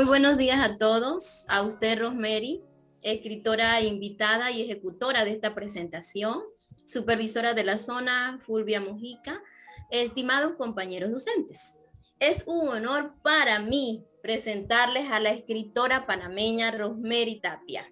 Muy buenos días a todos, a usted Rosemary, escritora invitada y ejecutora de esta presentación, supervisora de la zona Fulvia Mojica, estimados compañeros docentes. Es un honor para mí presentarles a la escritora panameña Rosemary Tapia,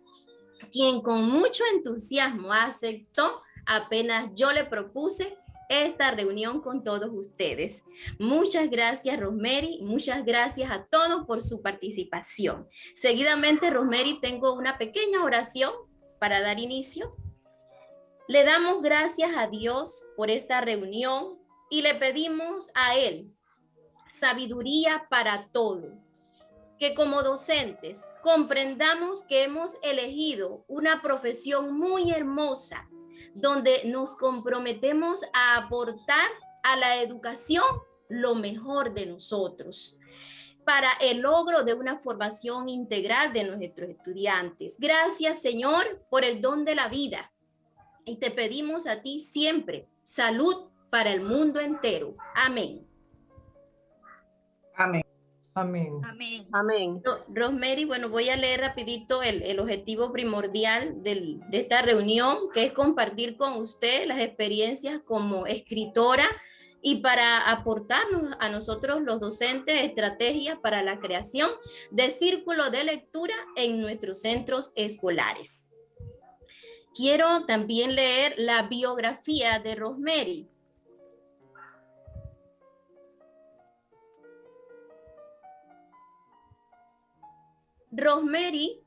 quien con mucho entusiasmo aceptó apenas yo le propuse esta reunión con todos ustedes. Muchas gracias, Rosemary. Muchas gracias a todos por su participación. Seguidamente, Rosemary, tengo una pequeña oración para dar inicio. Le damos gracias a Dios por esta reunión y le pedimos a Él sabiduría para todo. Que como docentes comprendamos que hemos elegido una profesión muy hermosa donde nos comprometemos a aportar a la educación lo mejor de nosotros para el logro de una formación integral de nuestros estudiantes. Gracias, Señor, por el don de la vida. Y te pedimos a ti siempre salud para el mundo entero. Amén. Amén. Amén. Amén. Rosemary, bueno, voy a leer rapidito el, objetivo primordial de esta reunión, que es compartir con usted las experiencias como escritora y para aportarnos a nosotros los docentes estrategias para la creación de círculos de lectura en nuestros centros escolares. Quiero también leer la biografía de Rosemary. Rosemary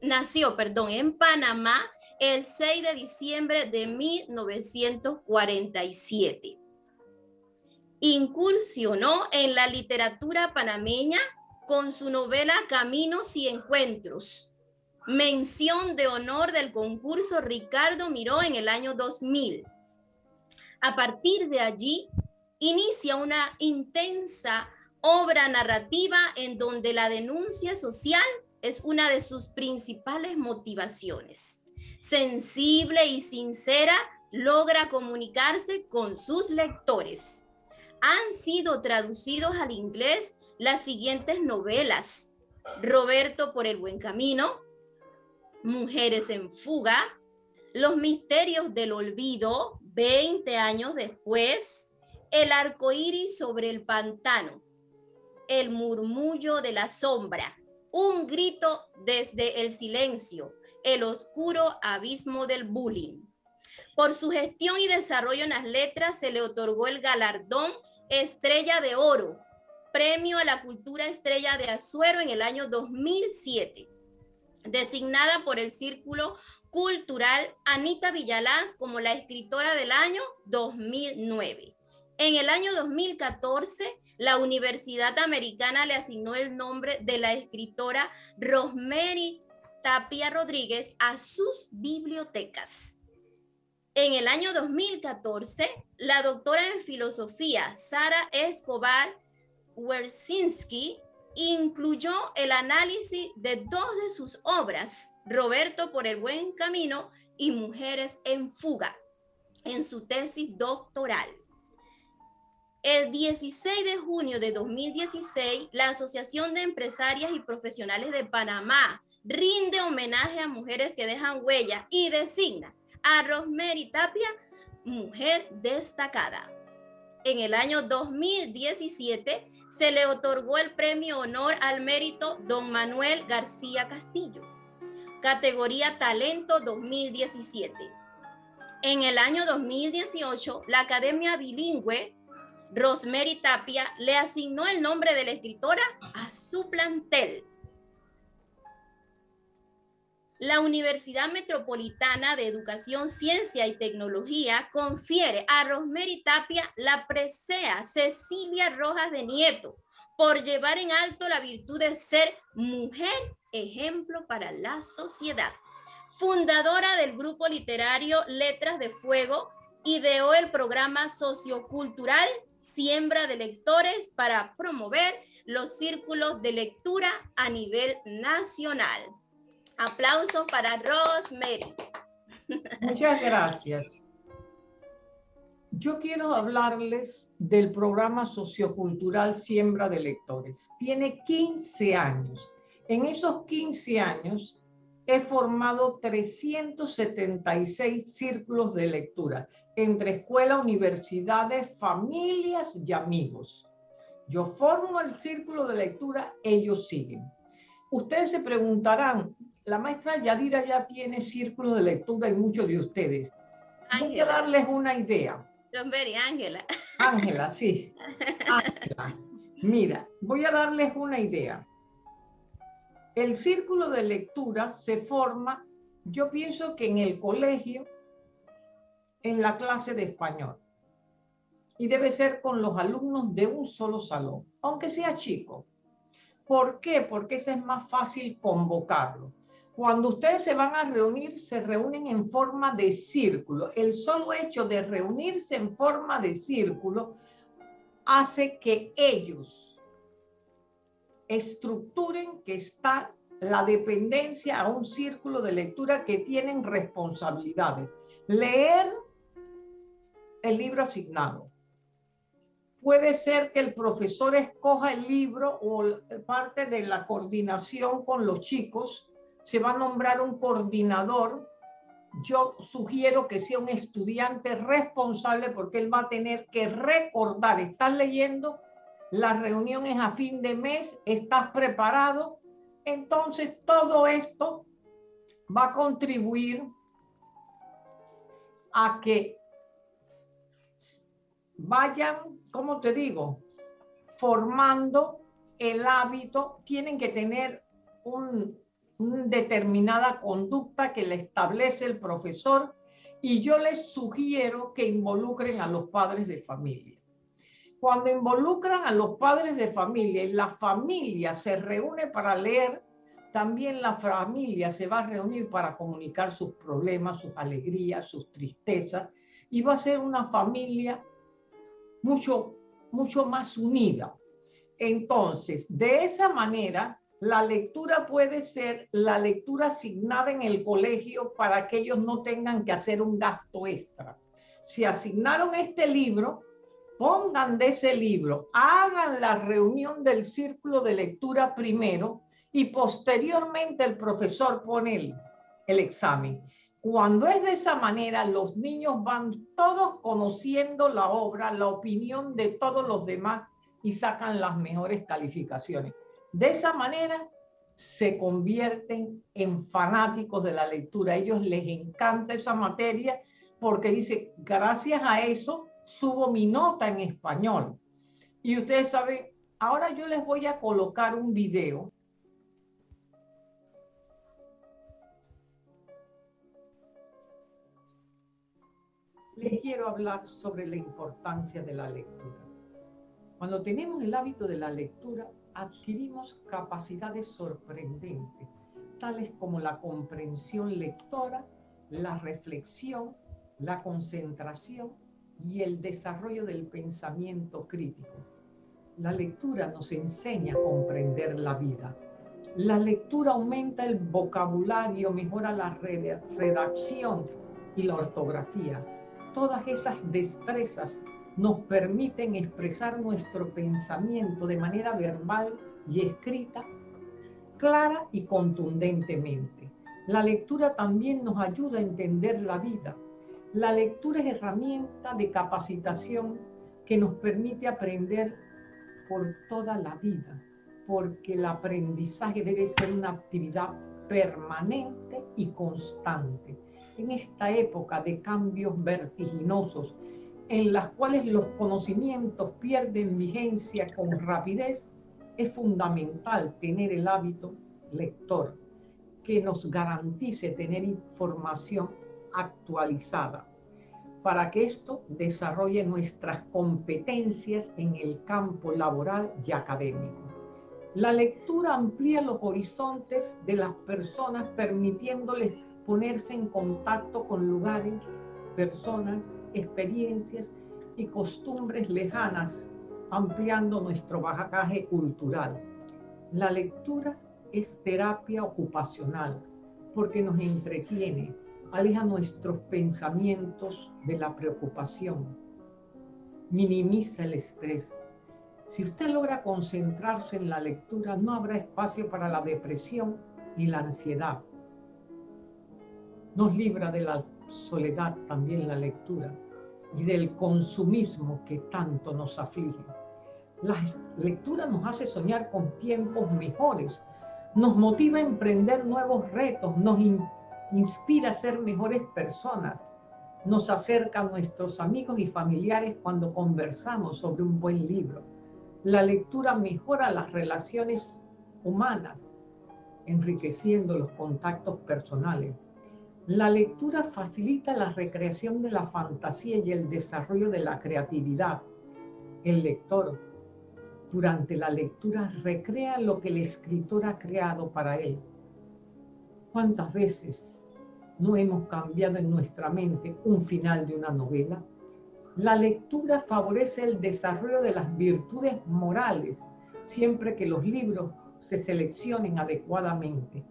nació perdón, en Panamá el 6 de diciembre de 1947. Incursionó en la literatura panameña con su novela Caminos y Encuentros, mención de honor del concurso Ricardo Miró en el año 2000. A partir de allí, inicia una intensa obra narrativa en donde la denuncia social es una de sus principales motivaciones. Sensible y sincera, logra comunicarse con sus lectores. Han sido traducidos al inglés las siguientes novelas. Roberto por el buen camino, Mujeres en fuga, Los misterios del olvido, 20 años después, El arco iris sobre el pantano, el murmullo de la sombra, un grito desde el silencio, el oscuro abismo del bullying. Por su gestión y desarrollo en las letras se le otorgó el galardón Estrella de Oro, premio a la cultura Estrella de Azuero en el año 2007, designada por el Círculo Cultural Anita Villalaz como la escritora del año 2009. En el año 2014 la Universidad Americana le asignó el nombre de la escritora Rosemary Tapia Rodríguez a sus bibliotecas. En el año 2014, la doctora en filosofía Sara Escobar Wersinski incluyó el análisis de dos de sus obras, Roberto por el buen camino y Mujeres en fuga, en su tesis doctoral. El 16 de junio de 2016, la Asociación de Empresarias y Profesionales de Panamá rinde homenaje a mujeres que dejan huella y designa a Rosemary Tapia, mujer destacada. En el año 2017 se le otorgó el premio honor al mérito Don Manuel García Castillo, categoría Talento 2017. En el año 2018, la Academia Bilingüe Rosemary Tapia le asignó el nombre de la escritora a su plantel. La Universidad Metropolitana de Educación, Ciencia y Tecnología confiere a Rosemary Tapia la presea Cecilia Rojas de Nieto por llevar en alto la virtud de ser mujer ejemplo para la sociedad. Fundadora del grupo literario Letras de Fuego, ideó el programa sociocultural siembra de lectores para promover los círculos de lectura a nivel nacional. Aplausos para Rosemary. Muchas gracias. Yo quiero hablarles del programa sociocultural Siembra de Lectores. Tiene 15 años. En esos 15 años he formado 376 círculos de lectura entre escuelas, universidades, familias y amigos. Yo formo el círculo de lectura, ellos siguen. Ustedes se preguntarán, la maestra Yadira ya tiene círculo de lectura y muchos de ustedes. Voy a darles una idea. Ángela. Ángela, sí. Ángela. Mira, voy a darles una idea. El círculo de lectura se forma, yo pienso que en el colegio, en la clase de español. Y debe ser con los alumnos de un solo salón, aunque sea chico. ¿Por qué? Porque ese es más fácil convocarlo. Cuando ustedes se van a reunir, se reúnen en forma de círculo. El solo hecho de reunirse en forma de círculo hace que ellos estructuren que está la dependencia a un círculo de lectura que tienen responsabilidades. Leer el libro asignado. Puede ser que el profesor escoja el libro o parte de la coordinación con los chicos. Se va a nombrar un coordinador. Yo sugiero que sea un estudiante responsable porque él va a tener que recordar. Estás leyendo, la reunión es a fin de mes, estás preparado. Entonces todo esto va a contribuir a que vayan, como te digo, formando el hábito, tienen que tener una determinada conducta que le establece el profesor y yo les sugiero que involucren a los padres de familia. Cuando involucran a los padres de familia y la familia se reúne para leer, también la familia se va a reunir para comunicar sus problemas, sus alegrías, sus tristezas, y va a ser una familia mucho, mucho más unida. Entonces, de esa manera, la lectura puede ser la lectura asignada en el colegio para que ellos no tengan que hacer un gasto extra. Si asignaron este libro, pongan de ese libro, hagan la reunión del círculo de lectura primero y posteriormente el profesor pone el, el examen. Cuando es de esa manera, los niños van todos conociendo la obra, la opinión de todos los demás y sacan las mejores calificaciones. De esa manera se convierten en fanáticos de la lectura. A ellos les encanta esa materia porque dice, gracias a eso subo mi nota en español. Y ustedes saben, ahora yo les voy a colocar un video. Les quiero hablar sobre la importancia de la lectura. Cuando tenemos el hábito de la lectura, adquirimos capacidades sorprendentes, tales como la comprensión lectora, la reflexión, la concentración y el desarrollo del pensamiento crítico. La lectura nos enseña a comprender la vida. La lectura aumenta el vocabulario, mejora la redacción y la ortografía. Todas esas destrezas nos permiten expresar nuestro pensamiento de manera verbal y escrita, clara y contundentemente. La lectura también nos ayuda a entender la vida, la lectura es herramienta de capacitación que nos permite aprender por toda la vida, porque el aprendizaje debe ser una actividad permanente y constante. En esta época de cambios vertiginosos, en las cuales los conocimientos pierden vigencia con rapidez, es fundamental tener el hábito lector que nos garantice tener información actualizada para que esto desarrolle nuestras competencias en el campo laboral y académico. La lectura amplía los horizontes de las personas permitiéndoles ponerse en contacto con lugares, personas, experiencias y costumbres lejanas, ampliando nuestro bagaje cultural. La lectura es terapia ocupacional porque nos entretiene, aleja nuestros pensamientos de la preocupación, minimiza el estrés. Si usted logra concentrarse en la lectura, no habrá espacio para la depresión ni la ansiedad. Nos libra de la soledad también la lectura y del consumismo que tanto nos aflige. La lectura nos hace soñar con tiempos mejores, nos motiva a emprender nuevos retos, nos inspira a ser mejores personas, nos acerca a nuestros amigos y familiares cuando conversamos sobre un buen libro. La lectura mejora las relaciones humanas, enriqueciendo los contactos personales. La lectura facilita la recreación de la fantasía y el desarrollo de la creatividad. El lector, durante la lectura, recrea lo que el escritor ha creado para él. ¿Cuántas veces no hemos cambiado en nuestra mente un final de una novela? La lectura favorece el desarrollo de las virtudes morales, siempre que los libros se seleccionen adecuadamente.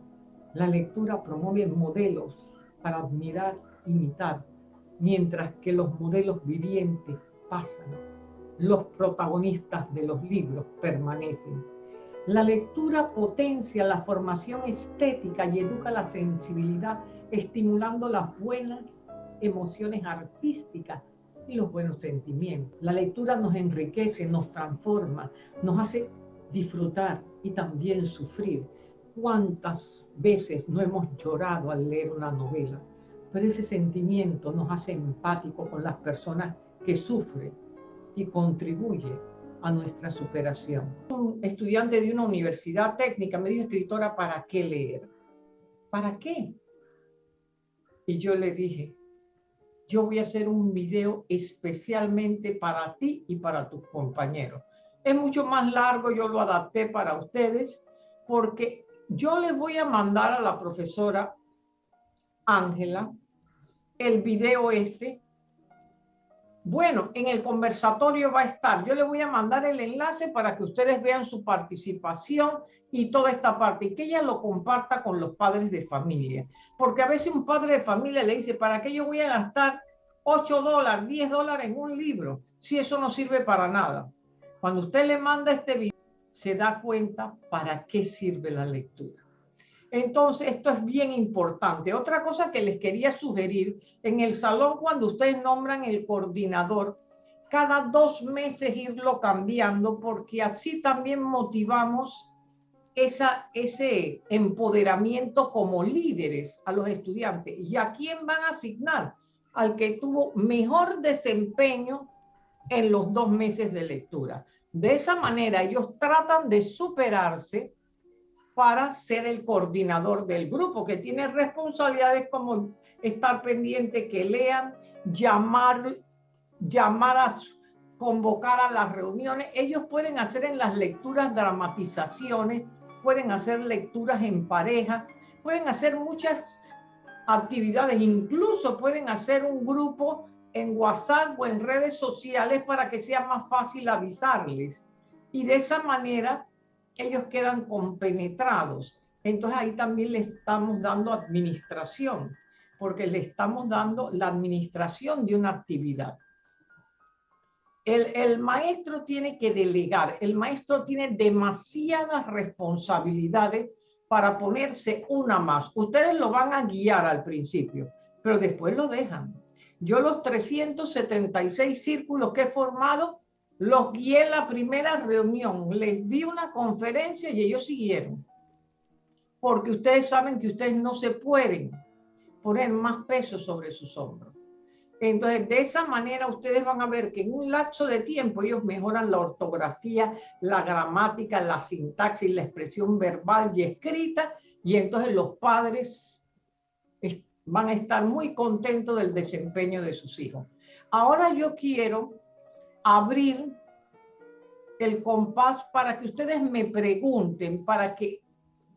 La lectura promueve modelos para admirar, imitar, mientras que los modelos vivientes pasan. Los protagonistas de los libros permanecen. La lectura potencia la formación estética y educa la sensibilidad, estimulando las buenas emociones artísticas y los buenos sentimientos. La lectura nos enriquece, nos transforma, nos hace disfrutar y también sufrir. ¿Cuántas veces no hemos llorado al leer una novela? Pero ese sentimiento nos hace empático con las personas que sufren y contribuye a nuestra superación. Un estudiante de una universidad técnica me dijo, escritora, ¿para qué leer? ¿Para qué? Y yo le dije, yo voy a hacer un video especialmente para ti y para tus compañeros. Es mucho más largo, yo lo adapté para ustedes, porque yo les voy a mandar a la profesora Ángela el video este. Bueno, en el conversatorio va a estar. Yo les voy a mandar el enlace para que ustedes vean su participación y toda esta parte, y que ella lo comparta con los padres de familia. Porque a veces un padre de familia le dice, ¿para qué yo voy a gastar 8 dólares, 10 dólares en un libro si eso no sirve para nada? Cuando usted le manda este video, se da cuenta para qué sirve la lectura. Entonces, esto es bien importante. Otra cosa que les quería sugerir, en el salón cuando ustedes nombran el coordinador, cada dos meses irlo cambiando, porque así también motivamos esa, ese empoderamiento como líderes a los estudiantes. ¿Y a quién van a asignar? Al que tuvo mejor desempeño en los dos meses de lectura. De esa manera ellos tratan de superarse para ser el coordinador del grupo, que tiene responsabilidades como estar pendiente que lean, llamar, convocar a las reuniones. Ellos pueden hacer en las lecturas dramatizaciones, pueden hacer lecturas en pareja, pueden hacer muchas actividades, incluso pueden hacer un grupo en WhatsApp o en redes sociales para que sea más fácil avisarles. Y de esa manera ellos quedan compenetrados. Entonces ahí también le estamos dando administración, porque le estamos dando la administración de una actividad. El, el, maestro tiene que delegar, el maestro tiene demasiadas responsabilidades para ponerse una más. Ustedes lo van a guiar al principio, pero después lo dejan. Yo los 376 círculos que he formado, los guié en la primera reunión, les di una conferencia y ellos siguieron. Porque ustedes saben que ustedes no se pueden poner más peso sobre sus hombros. Entonces, de esa manera ustedes van a ver que en un lapso de tiempo ellos mejoran la ortografía, la gramática, la sintaxis, la expresión verbal y escrita, y entonces los padres van a estar muy contentos del desempeño de sus hijos. Ahora yo quiero abrir el compás para que ustedes me pregunten, para que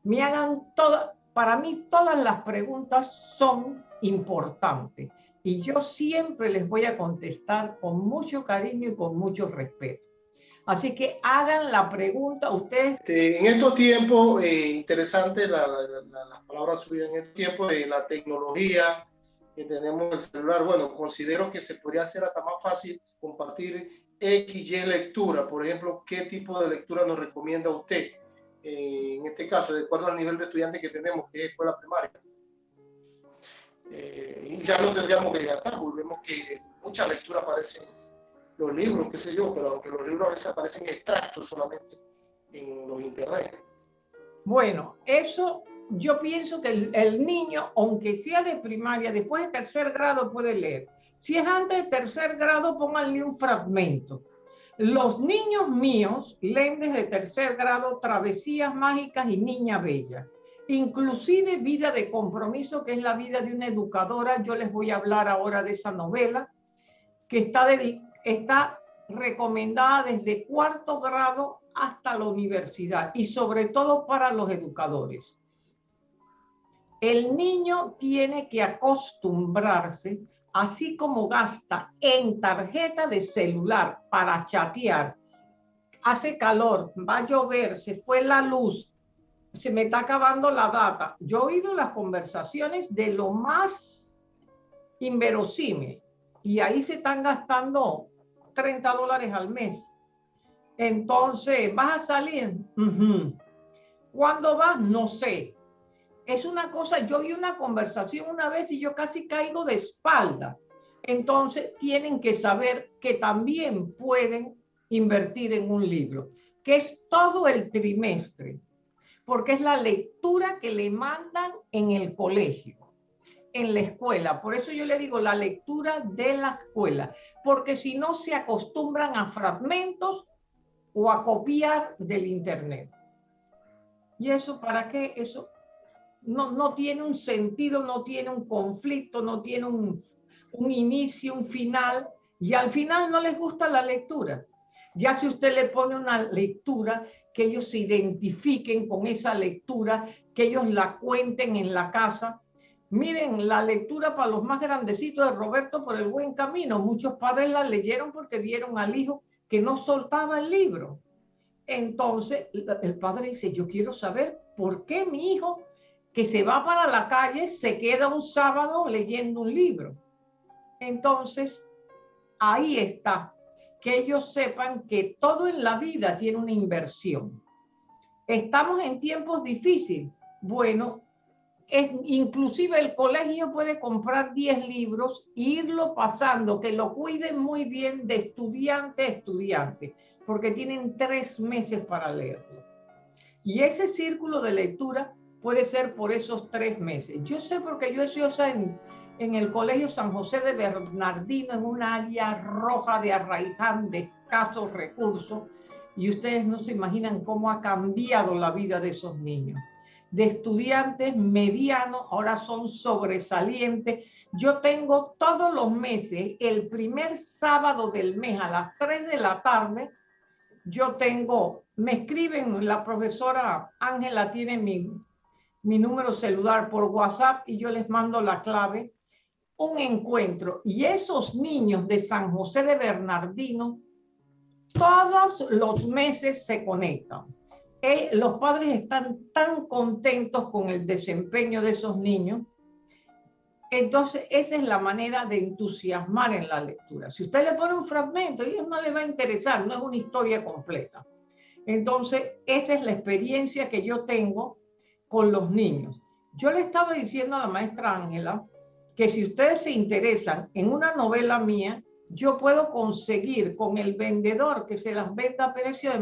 me hagan todas, para mí todas las preguntas son importantes y yo siempre les voy a contestar con mucho cariño y con mucho respeto. Así que hagan la pregunta ustedes. en estos tiempos, eh, interesante la, la, las palabras suyas, en estos tiempos de la tecnología que tenemos el celular, bueno, considero que se podría hacer hasta más fácil compartir X, Y lectura, por ejemplo, ¿qué tipo de lectura nos recomienda usted? Eh, en este caso, de acuerdo al nivel de estudiante que tenemos, que es escuela primaria. Eh, ya no tendríamos que gastar, volvemos que mucha lectura aparecen los libros, qué sé yo, pero aunque los libros a veces aparecen extractos solamente en los internet. Bueno, eso yo pienso que el, el, niño, aunque sea de primaria, después de tercer grado puede leer. Si es antes de tercer grado, pónganle un fragmento. Los niños míos leen desde tercer grado Travesías Mágicas y Niña Bella. Inclusive Vida de Compromiso, que es la vida de una educadora. Yo les voy a hablar ahora de esa novela, que está, está recomendada desde cuarto grado hasta la universidad y sobre todo para los educadores. El niño tiene que acostumbrarse, así como gasta en tarjeta de celular para chatear, hace calor, va a llover, se fue la luz, se me está acabando la data. Yo he oído las conversaciones de lo más inverosímil y ahí se están gastando 30 dólares al mes. Entonces, ¿vas a salir? ¿Cuándo vas? No sé. Es una cosa, yo vi una conversación una vez y yo casi caigo de espalda. Entonces, tienen que saber que también pueden invertir en un libro, que es todo el trimestre, porque es la lectura que le mandan en el colegio en la escuela. Por eso yo le digo la lectura de la escuela, porque si no se acostumbran a fragmentos o a copiar del Internet. ¿Y eso para qué? Eso no, no tiene un sentido, no tiene un conflicto, no tiene un, un inicio, un final, y al final no les gusta la lectura. Ya si usted le pone una lectura, que ellos se identifiquen con esa lectura, que ellos la cuenten en la casa, Miren, la lectura para los más grandecitos de Roberto por el buen camino. Muchos padres la leyeron porque vieron al hijo que no soltaba el libro. Entonces, el padre dice, yo quiero saber por qué mi hijo que se va para la calle se queda un sábado leyendo un libro. Entonces, ahí está, que ellos sepan que todo en la vida tiene una inversión. Estamos en tiempos difíciles. Bueno, inclusive el colegio puede comprar 10 libros e irlo pasando, que lo cuiden muy bien de estudiante a estudiante, porque tienen tres meses para leerlo. Y ese círculo de lectura puede ser por esos tres meses. Yo sé porque yo soy en, en el Colegio San José de Bernardino, en un área roja de Arraiján, de escasos recursos, y ustedes no se imaginan cómo ha cambiado la vida de esos niños de estudiantes medianos, ahora son sobresalientes. Yo tengo todos los meses, el primer sábado del mes a las 3 de la tarde, yo tengo, me escriben, la profesora Ángela tiene mi, mi número celular por WhatsApp y yo les mando la clave, un encuentro. Y esos niños de San José de Bernardino, todos los meses se conectan los padres están tan contentos con el desempeño de esos niños. Entonces, esa es la manera de entusiasmar en la lectura. Si usted le pone un fragmento, a ellos no les va a interesar, no es una historia completa. Entonces, esa es la experiencia que yo tengo con los niños. Yo le estaba diciendo a la maestra Ángela que si ustedes se interesan en una novela mía, yo puedo conseguir con el vendedor que se las venda a precio de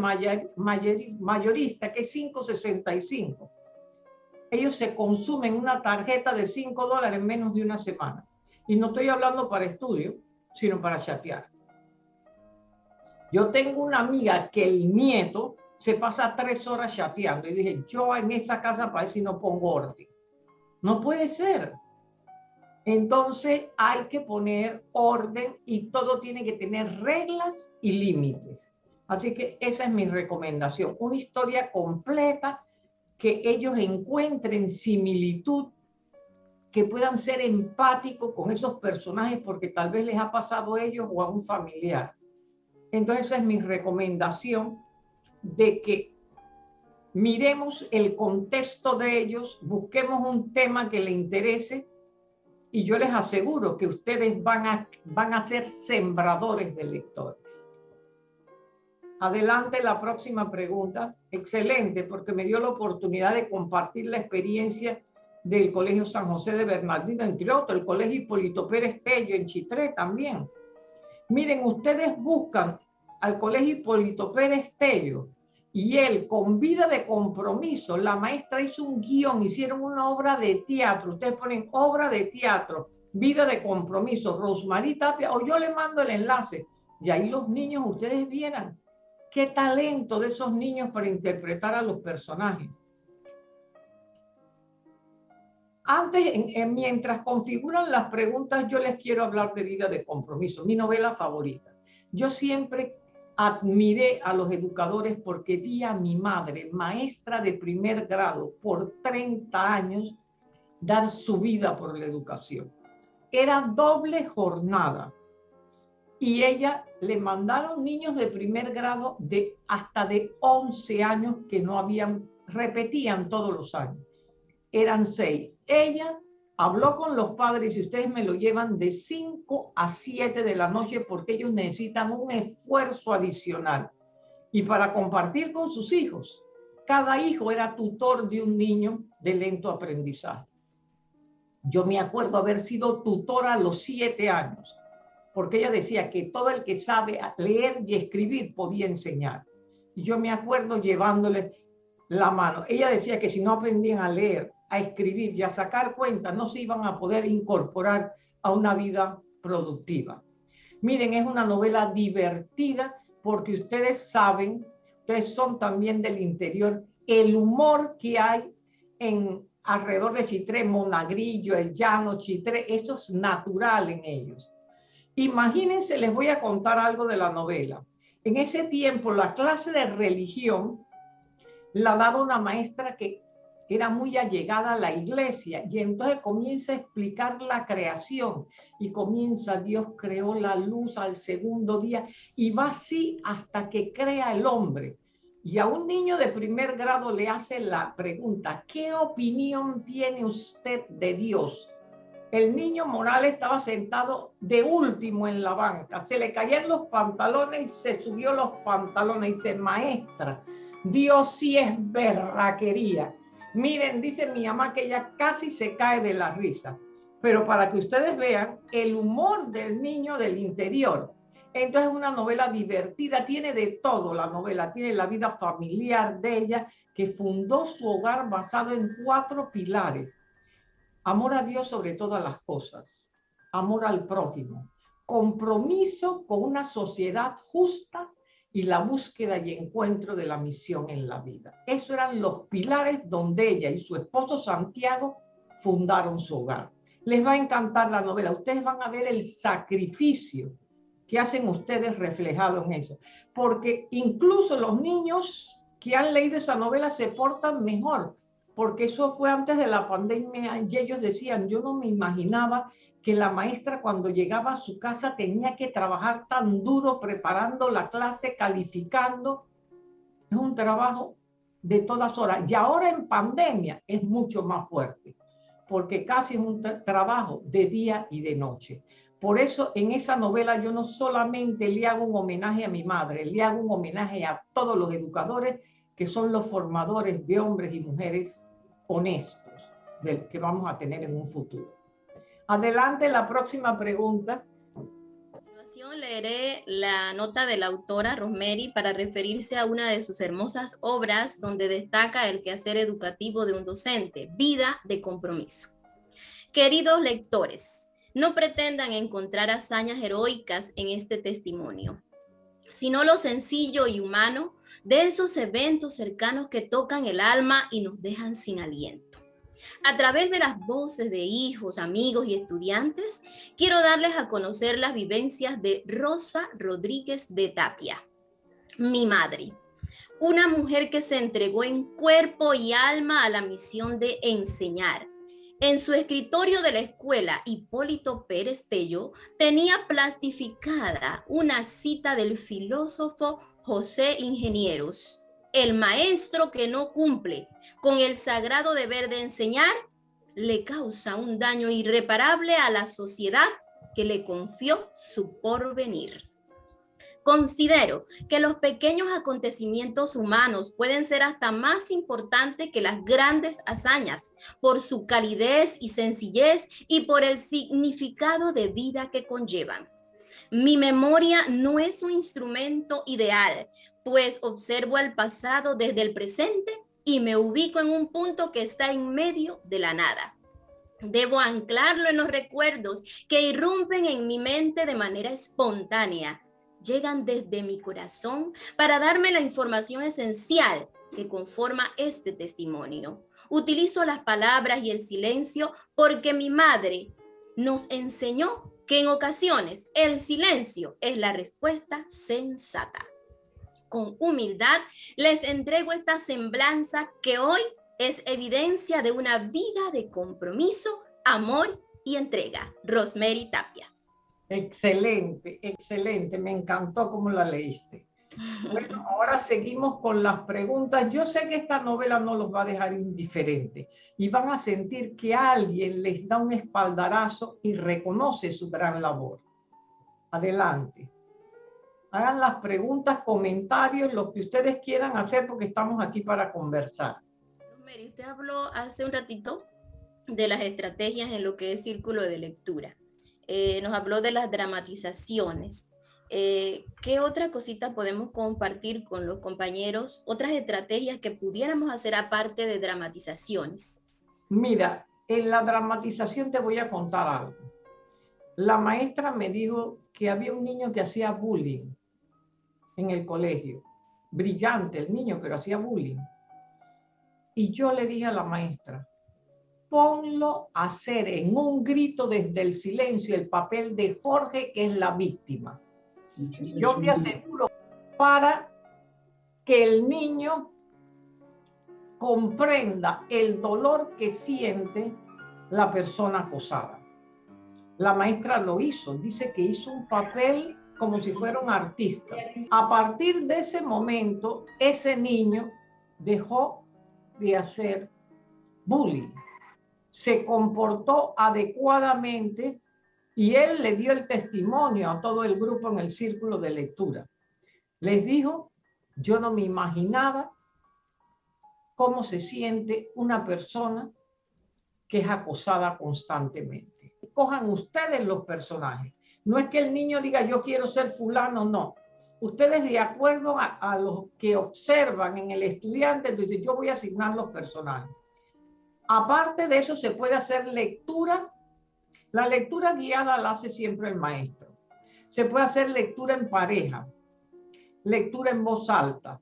mayorista, que es 5.65. Ellos se consumen una tarjeta de 5 dólares en menos de una semana. Y no estoy hablando para estudio, sino para chatear. Yo tengo una amiga que el nieto se pasa tres horas chateando y dije, yo en esa casa para si no pongo orden. No puede ser. Entonces hay que poner orden y todo tiene que tener reglas y límites. Así que esa es mi recomendación, una historia completa que ellos encuentren similitud, que puedan ser empáticos con esos personajes porque tal vez les ha pasado a ellos o a un familiar. Entonces esa es mi recomendación de que miremos el contexto de ellos, busquemos un tema que le interese y yo les aseguro que ustedes van a, van a ser sembradores de lectores. Adelante la próxima pregunta. Excelente, porque me dio la oportunidad de compartir la experiencia del Colegio San José de Bernardino, entre otros, el Colegio Hipólito Pérez Tello en Chitré también. Miren, ustedes buscan al Colegio Hipólito Pérez Tello y él con vida de compromiso, la maestra hizo un guion, hicieron una obra de teatro, ustedes ponen obra de teatro, vida de compromiso, Rosmarie Tapia, o yo le mando el enlace, y ahí los niños, ustedes vieran qué talento de esos niños para interpretar a los personajes. Antes, mientras configuran las preguntas, yo les quiero hablar de vida de compromiso, mi novela favorita. Yo siempre admiré a los educadores porque vi a mi madre, maestra de primer grado, por 30 años, dar su vida por la educación. Era doble jornada. Y ella le mandaron niños de primer grado de hasta de 11 años que no habían, repetían todos los años. Eran seis. Ella habló con los padres y ustedes me lo llevan de 5 a 7 de la noche porque ellos necesitan un esfuerzo adicional. Y para compartir con sus hijos, cada hijo era tutor de un niño de lento aprendizaje. Yo me acuerdo haber sido tutora a los 7 años, porque ella decía que todo el que sabe leer y escribir podía enseñar. Y yo me acuerdo llevándole la mano. Ella decía que si no aprendían a leer a escribir y a sacar cuentas, no se iban a poder incorporar a una vida productiva. Miren, es una novela divertida porque ustedes saben, ustedes son también del interior, el humor que hay en alrededor de Chitré, Monagrillo, el llano, Chitré, eso es natural en ellos. Imagínense, les voy a contar algo de la novela. En ese tiempo, la clase de religión la daba una maestra que era muy allegada a la iglesia y entonces comienza a explicar la creación y comienza Dios creó la luz al segundo día y va así hasta que crea el hombre. Y a un niño de primer grado le hace la pregunta, ¿qué opinión tiene usted de Dios? El niño Morales estaba sentado de último en la banca, se le caían los pantalones y se subió los pantalones y dice, maestra, Dios sí es berraquería Miren, dice mi mamá que ella casi se cae de la risa, pero para que ustedes vean el humor del niño del interior. Entonces es una novela divertida, tiene de todo la novela, tiene la vida familiar de ella, que fundó su hogar basado en cuatro pilares. Amor a Dios sobre todas las cosas, amor al prójimo, compromiso con una sociedad justa y la búsqueda y encuentro de la misión en la vida. Esos eran los pilares donde ella y su esposo Santiago fundaron su hogar. Les va a encantar la novela. Ustedes van a ver el sacrificio que hacen ustedes reflejado en eso. Porque incluso los niños que han leído esa novela se portan mejor, porque eso fue antes de la pandemia y ellos decían, yo no me imaginaba que la maestra cuando llegaba a su casa tenía que trabajar tan duro preparando la clase, calificando. Es un trabajo de todas horas. Y ahora en pandemia es mucho más fuerte, porque casi es un trabajo de día y de noche. Por eso en esa novela yo no solamente le hago un homenaje a mi madre, le hago un homenaje a todos los educadores que son los formadores de hombres y mujeres honestos del que vamos a tener en un futuro. Adelante la próxima pregunta. A continuación leeré la nota de la autora Rosemary para referirse a una de sus hermosas obras donde destaca el quehacer educativo de un docente, vida de compromiso. Queridos lectores, no pretendan encontrar hazañas heroicas en este testimonio, sino lo sencillo y humano de esos eventos cercanos que tocan el alma y nos dejan sin aliento. A través de las voces de hijos, amigos y estudiantes, quiero darles a conocer las vivencias de Rosa Rodríguez de Tapia, mi madre. Una mujer que se entregó en cuerpo y alma a la misión de enseñar. En su escritorio de la escuela, Hipólito Pérez Tello tenía plastificada una cita del filósofo José Ingenieros el maestro que no cumple con el sagrado deber de enseñar le causa un daño irreparable a la sociedad que le confió su porvenir. Considero que los pequeños acontecimientos humanos pueden ser hasta más importantes que las grandes hazañas por su calidez y sencillez y por el significado de vida que conllevan. Mi memoria no es un instrumento ideal, pues observo el pasado desde el presente y me ubico en un punto que está en medio de la nada. Debo anclarlo en los recuerdos que irrumpen en mi mente de manera espontánea. Llegan desde mi corazón para darme la información esencial que conforma este testimonio. Utilizo las palabras y el silencio porque mi madre nos enseñó que en ocasiones el silencio es la respuesta sensata. Con humildad les entrego esta semblanza que hoy es evidencia de una vida de compromiso, amor y entrega. Rosemary Tapia. Excelente, excelente. Me encantó cómo la leíste. Bueno, ahora seguimos con las preguntas. Yo sé que esta novela no los va a dejar indiferentes y van a sentir que alguien les da un espaldarazo y reconoce su gran labor. Adelante. Hagan las preguntas, comentarios, lo que ustedes quieran hacer porque estamos aquí para conversar. Mary, usted habló hace un ratito de las estrategias en lo que es círculo de lectura. Eh, nos habló de las dramatizaciones. Eh, ¿Qué otra cosita podemos compartir con los compañeros? Otras estrategias que pudiéramos hacer aparte de dramatizaciones. Mira, en la dramatización te voy a contar algo. La maestra me dijo que había un niño que hacía bullying en el colegio. Brillante el niño, pero hacía bullying. Y yo le dije a la maestra, ponlo a hacer en un grito desde el silencio el papel de Jorge, que es la víctima. Yo te aseguro para que el niño comprenda el dolor que siente la persona acosada. La maestra lo hizo, dice que hizo un papel como si fuera un artista. A partir de ese momento, ese niño dejó de hacer bullying. Se comportó adecuadamente y él le dio el testimonio a todo el grupo en el círculo de lectura. Les dijo, yo no me imaginaba cómo se siente una persona que es acosada constantemente. Cojan ustedes los personajes. No es que el niño diga yo quiero ser fulano, no ustedes de acuerdo a, los que observan en el estudiante, entonces yo voy a asignar los personajes. Aparte de eso, se puede hacer lectura. La lectura guiada la hace siempre el maestro. Se puede hacer lectura en pareja, lectura en voz alta,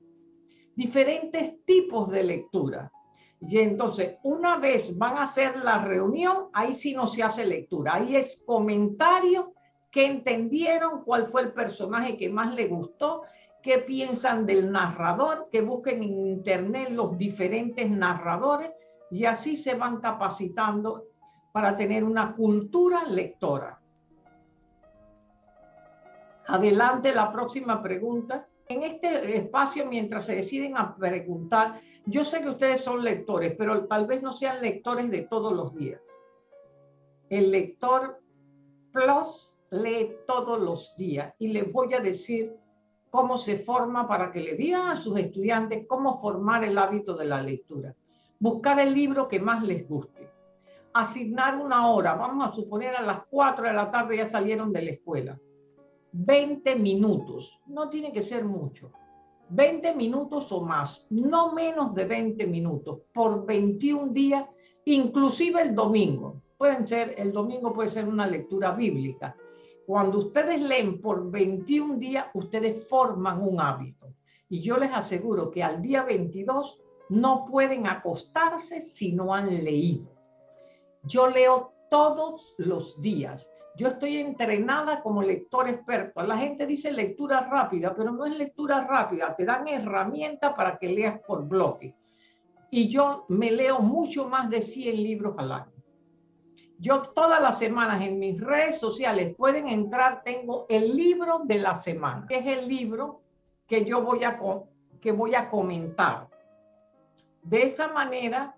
diferentes tipos de lectura. Y entonces, una vez van a hacer la reunión, ahí sí no se hace lectura, ahí es comentario ¿Qué entendieron? ¿Cuál fue el personaje que más le gustó? ¿Qué piensan del narrador? Que busquen en internet los diferentes narradores y así se van capacitando para tener una cultura lectora. Adelante la próxima pregunta. En este espacio, mientras se deciden a preguntar, yo sé que ustedes son lectores, pero tal vez no sean lectores de todos los días. El lector plus lee todos los días y les voy a decir cómo se forma para que le digan a sus estudiantes cómo formar el hábito de la lectura. Buscar el libro que más les guste. Asignar una hora, vamos a suponer a las 4 de la tarde ya salieron de la escuela. 20 minutos, no tiene que ser mucho. 20 minutos o más, no menos de 20 minutos por 21 días, inclusive el domingo. Pueden ser, el domingo puede ser una lectura bíblica, cuando ustedes leen por 21 días, ustedes forman un hábito. Y yo les aseguro que al día 22 no pueden acostarse si no han leído. Yo leo todos los días. Yo estoy entrenada como lector experto. La gente dice lectura rápida, pero no es lectura rápida. Te dan herramientas para que leas por bloque. Y yo me leo mucho más de 100 libros al año. Yo todas las semanas en mis redes sociales pueden entrar, tengo el libro de la semana, que es el libro que yo voy a, que voy a comentar. De esa manera,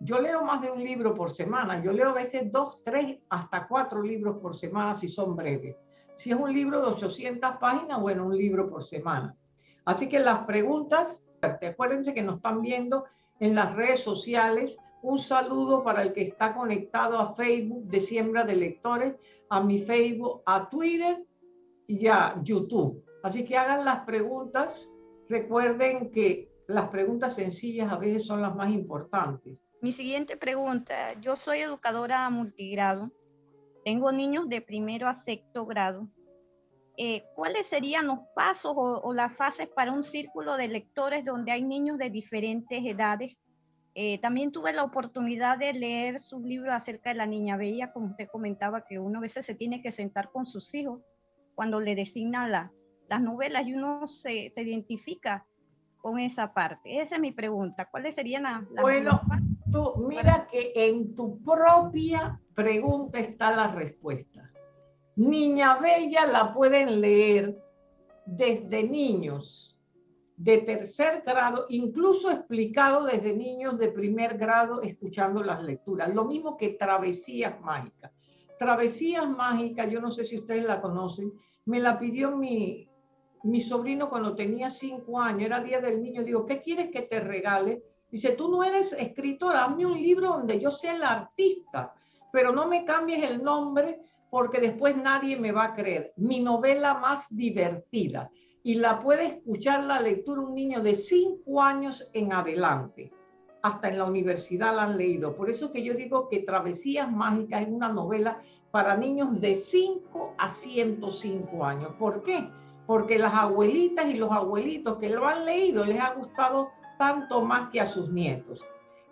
yo leo más de un libro por semana. Yo leo a veces dos, tres, hasta cuatro libros por semana si son breves. Si es un libro de 800 páginas, bueno, un libro por semana. Así que las preguntas, acuérdense que nos están viendo en las redes sociales. Un saludo para el que está conectado a Facebook de Siembra de Lectores, a mi Facebook, a Twitter y a YouTube. Así que hagan las preguntas. Recuerden que las preguntas sencillas a veces son las más importantes. Mi siguiente pregunta, yo soy educadora multigrado, tengo niños de primero a sexto grado. Eh, ¿Cuáles serían los pasos o, las fases para un círculo de lectores donde hay niños de diferentes edades? Eh, también tuve la oportunidad de leer su libro acerca de la niña bella, como usted comentaba, que uno a veces se tiene que sentar con sus hijos cuando le designan las novelas y uno se, se, identifica con esa parte. Esa es mi pregunta. ¿Cuáles serían las... Bueno, mira que en tu propia pregunta está la respuesta. Niña Bella la pueden leer desde niños de tercer grado, incluso explicado desde niños de primer grado escuchando las lecturas. Lo mismo que Travesías Mágicas. Travesías Mágicas, yo no sé si ustedes la conocen, me la pidió mi, mi sobrino cuando tenía cinco años, era Día del Niño. Digo, ¿qué quieres que te regale? Dice, tú no eres escritor, hazme un libro donde yo sea el artista, pero no me cambies el nombre porque después nadie me va a creer. Mi novela más divertida. Y la puede escuchar la lectura un niño de cinco años en adelante. Hasta en la universidad la han leído. Por eso que yo digo que Travesías Mágicas es una novela para niños de 5 a 105 años. ¿Por qué? Porque las abuelitas y los abuelitos que lo han leído les ha gustado tanto más que a sus nietos.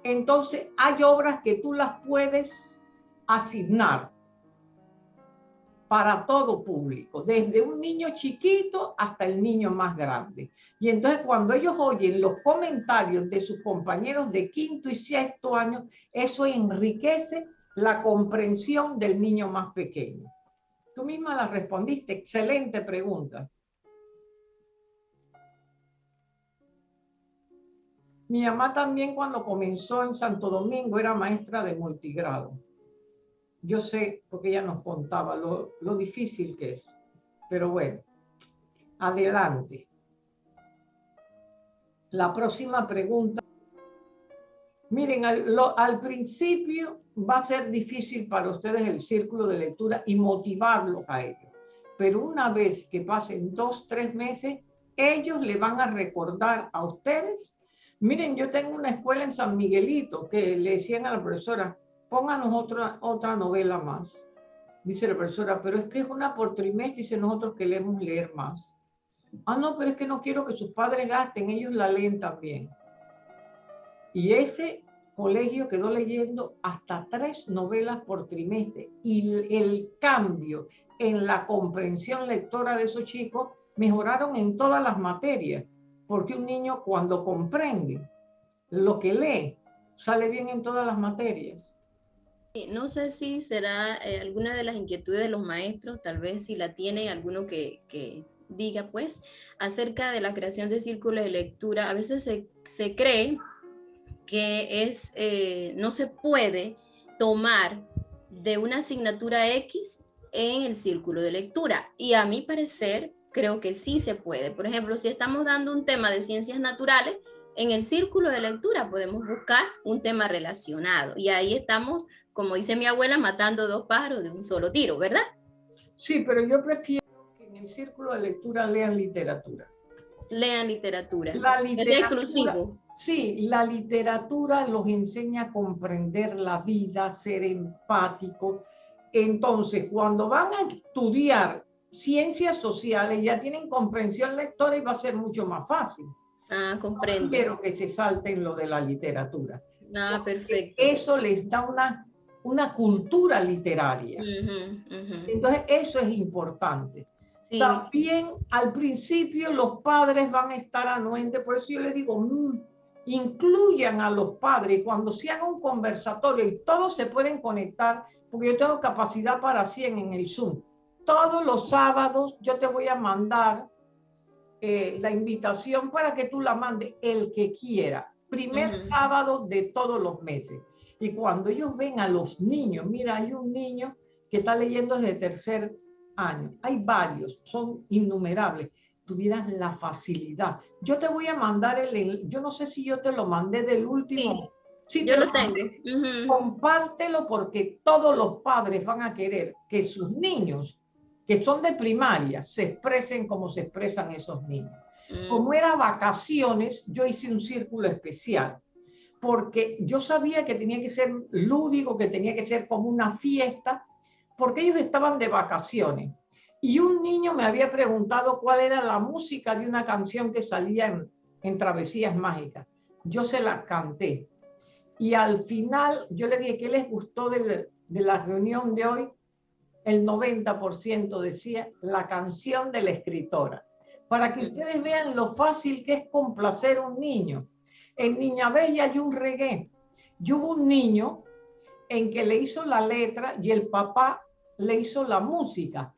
Entonces, hay obras que tú las puedes asignar para todo público, desde un niño chiquito hasta el niño más grande. Y entonces cuando ellos oyen los comentarios de sus compañeros de quinto y sexto año, eso enriquece la comprensión del niño más pequeño. Tú misma la respondiste, excelente pregunta. Mi mamá también cuando comenzó en Santo Domingo era maestra de multigrado. Yo sé, porque ella nos contaba lo, difícil que es. Pero bueno, adelante. La próxima pregunta. Miren, al, principio va a ser difícil para ustedes el círculo de lectura y motivarlos a ellos. Pero una vez que pasen dos, tres meses, ellos le van a recordar a ustedes Miren, yo tengo una escuela en San Miguelito que le decían a la profesora, pónganos otra, otra novela más. Dice la profesora, pero es que es una por trimestre, dice nosotros queremos leer más. Ah, no, pero es que no quiero que sus padres gasten, ellos la leen también. Y ese colegio quedó leyendo hasta tres novelas por trimestre y el cambio en la comprensión lectora de esos chicos mejoraron en todas las materias porque un niño cuando comprende lo que lee, sale bien en todas las materias. No sé si será eh, alguna de las inquietudes de los maestros, tal vez si la tiene alguno que, diga, pues, acerca de la creación de círculos de lectura. A veces se, cree que es, eh, no se puede tomar de una asignatura X en el círculo de lectura. Y a mi parecer, creo que sí se puede. Por ejemplo, si estamos dando un tema de ciencias naturales, en el círculo de lectura podemos buscar un tema relacionado y ahí estamos, como dice mi abuela, matando dos pájaros de un solo tiro, ¿verdad? Sí, pero yo prefiero que en el círculo de lectura lean literatura. Lean literatura. La literatura. Es exclusivo. Sí, la literatura los enseña a comprender la vida, ser empático. Entonces, cuando van a estudiar ciencias sociales ya tienen comprensión lectora y va a ser mucho más fácil. Ah, comprendo. quiero que se salten lo de la literatura. Ah, perfecto. Eso les da una, una cultura literaria. Entonces, eso es importante. También al principio los padres van a estar anuentes, por eso yo les digo, mm, incluyan a los padres cuando se haga un conversatorio y todos se pueden conectar, porque yo tengo capacidad para 100 en el Zoom todos los sábados yo te voy a mandar eh, la invitación para que tú la mandes el que quiera. Primer sábado de todos los meses. Y cuando ellos ven a los niños, mira, hay un niño que está leyendo desde tercer años, hay varios, son innumerables, tuvieras la facilidad. Yo te voy a mandar el, yo no sé si yo te lo mandé del último. Sí, yo lo tengo. Compártelo porque todos los padres van a querer que sus niños, que son de primaria, se expresen como se expresan esos niños. Mm. Como era vacaciones, yo hice un círculo especial porque yo sabía que tenía que ser lúdico, que tenía que ser como una fiesta, porque ellos estaban de vacaciones. Y un niño me había preguntado cuál era la música de una canción que salía en, Travesías Mágicas. Yo se la canté. Y al final yo le dije, ¿qué les gustó de la reunión de hoy? El 90% decía la canción de la escritora. Para que ustedes vean lo fácil que es complacer a un niño. En Niña Bella hay un reggae. Yo hubo un niño en que le hizo la letra y el papá le hizo la música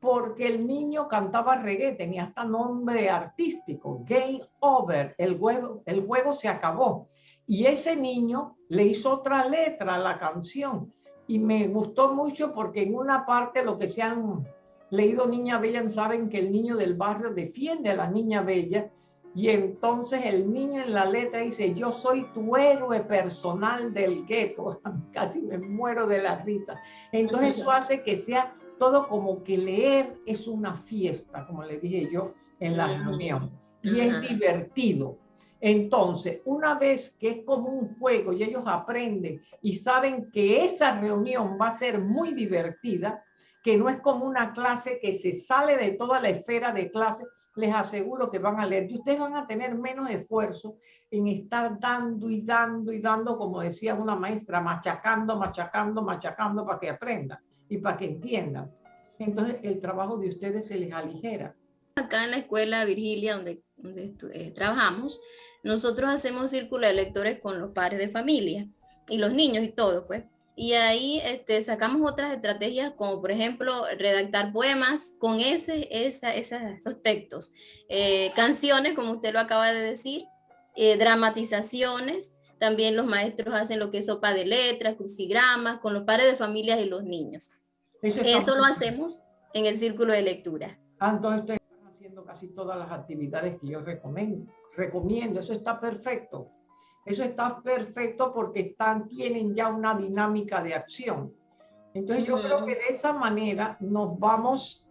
porque el niño cantaba reggae, tenía hasta nombre artístico, Game Over, el juego, el juego se acabó. Y ese niño le hizo otra letra a la canción y me gustó mucho porque en una parte lo que se han leído Niña Bella saben que el niño del barrio defiende a la Niña Bella y entonces el niño en la letra dice, yo soy tu héroe personal del gueto. Casi me muero de la risa. Entonces eso hace que sea todo como que leer es una fiesta, como le dije yo en la reunión, y es divertido. Entonces, una vez que es como un juego y ellos aprenden y saben que esa reunión va a ser muy divertida, que no es como una clase que se sale de toda la esfera de clase, les aseguro que van a leer. Y ustedes van a tener menos esfuerzo en estar dando y dando y dando, como decía una maestra, machacando, machacando, machacando para que aprendan y para que entiendan. Entonces el trabajo de ustedes se les aligera. Acá en la escuela Virgilia, donde, eh, trabajamos, nosotros hacemos círculo de lectores con los padres de familia y los niños y todo, pues. Y ahí este, sacamos otras estrategias como por ejemplo redactar poemas con ese, esa, esos textos, eh, canciones como usted lo acaba de decir, eh, dramatizaciones, también los maestros hacen lo que es sopa de letras, crucigramas, con los padres de familias y los niños. Eso, lo hacemos en el círculo de lectura. Ah, entonces ustedes están haciendo casi todas las actividades que yo recomiendo. Recomiendo. Eso está perfecto. Eso está perfecto porque están, tienen ya una dinámica de acción. Entonces yo creo que de esa manera nos vamos,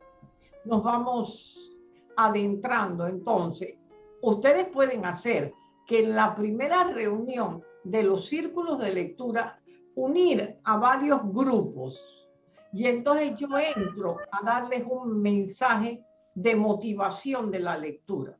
nos vamos adentrando. Entonces, ustedes pueden hacer que en la primera reunión de los círculos de lectura unir a varios grupos y entonces yo entro a darles un mensaje de motivación de la lectura.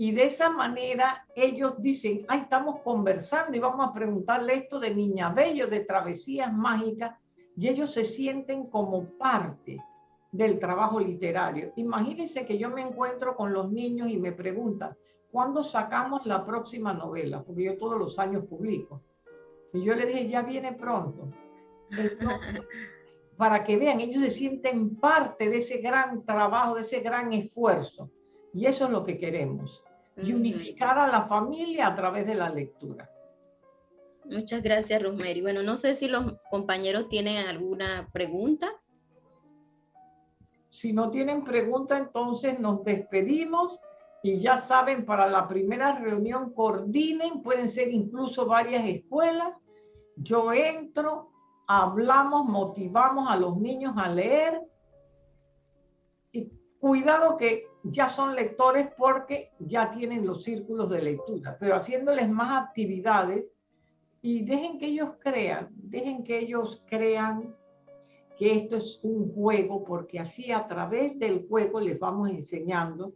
Y de esa manera ellos dicen, ay, estamos conversando y vamos a preguntarle esto de Niña Bello, de Travesías Mágicas, y ellos se sienten como parte del trabajo literario. Imagínense que yo me encuentro con los niños y me preguntan, ¿cuándo sacamos la próxima novela? Porque yo todos los años publico. Y yo le dije, ya viene pronto. para que vean, ellos se sienten parte de ese gran trabajo, de ese gran esfuerzo. Y eso es lo que queremos, y unificar a la familia a través de la lectura. Muchas gracias, Rosemary. Bueno, no sé si los compañeros tienen alguna pregunta. Si no tienen pregunta, entonces nos despedimos y ya saben, para la primera reunión coordinen, pueden ser incluso varias escuelas. Yo entro, hablamos, motivamos a los niños a leer. Cuidado que ya son lectores porque ya tienen los círculos de lectura, pero haciéndoles más actividades y dejen que ellos crean, dejen que ellos crean que esto es un juego, porque así a través del juego les vamos enseñando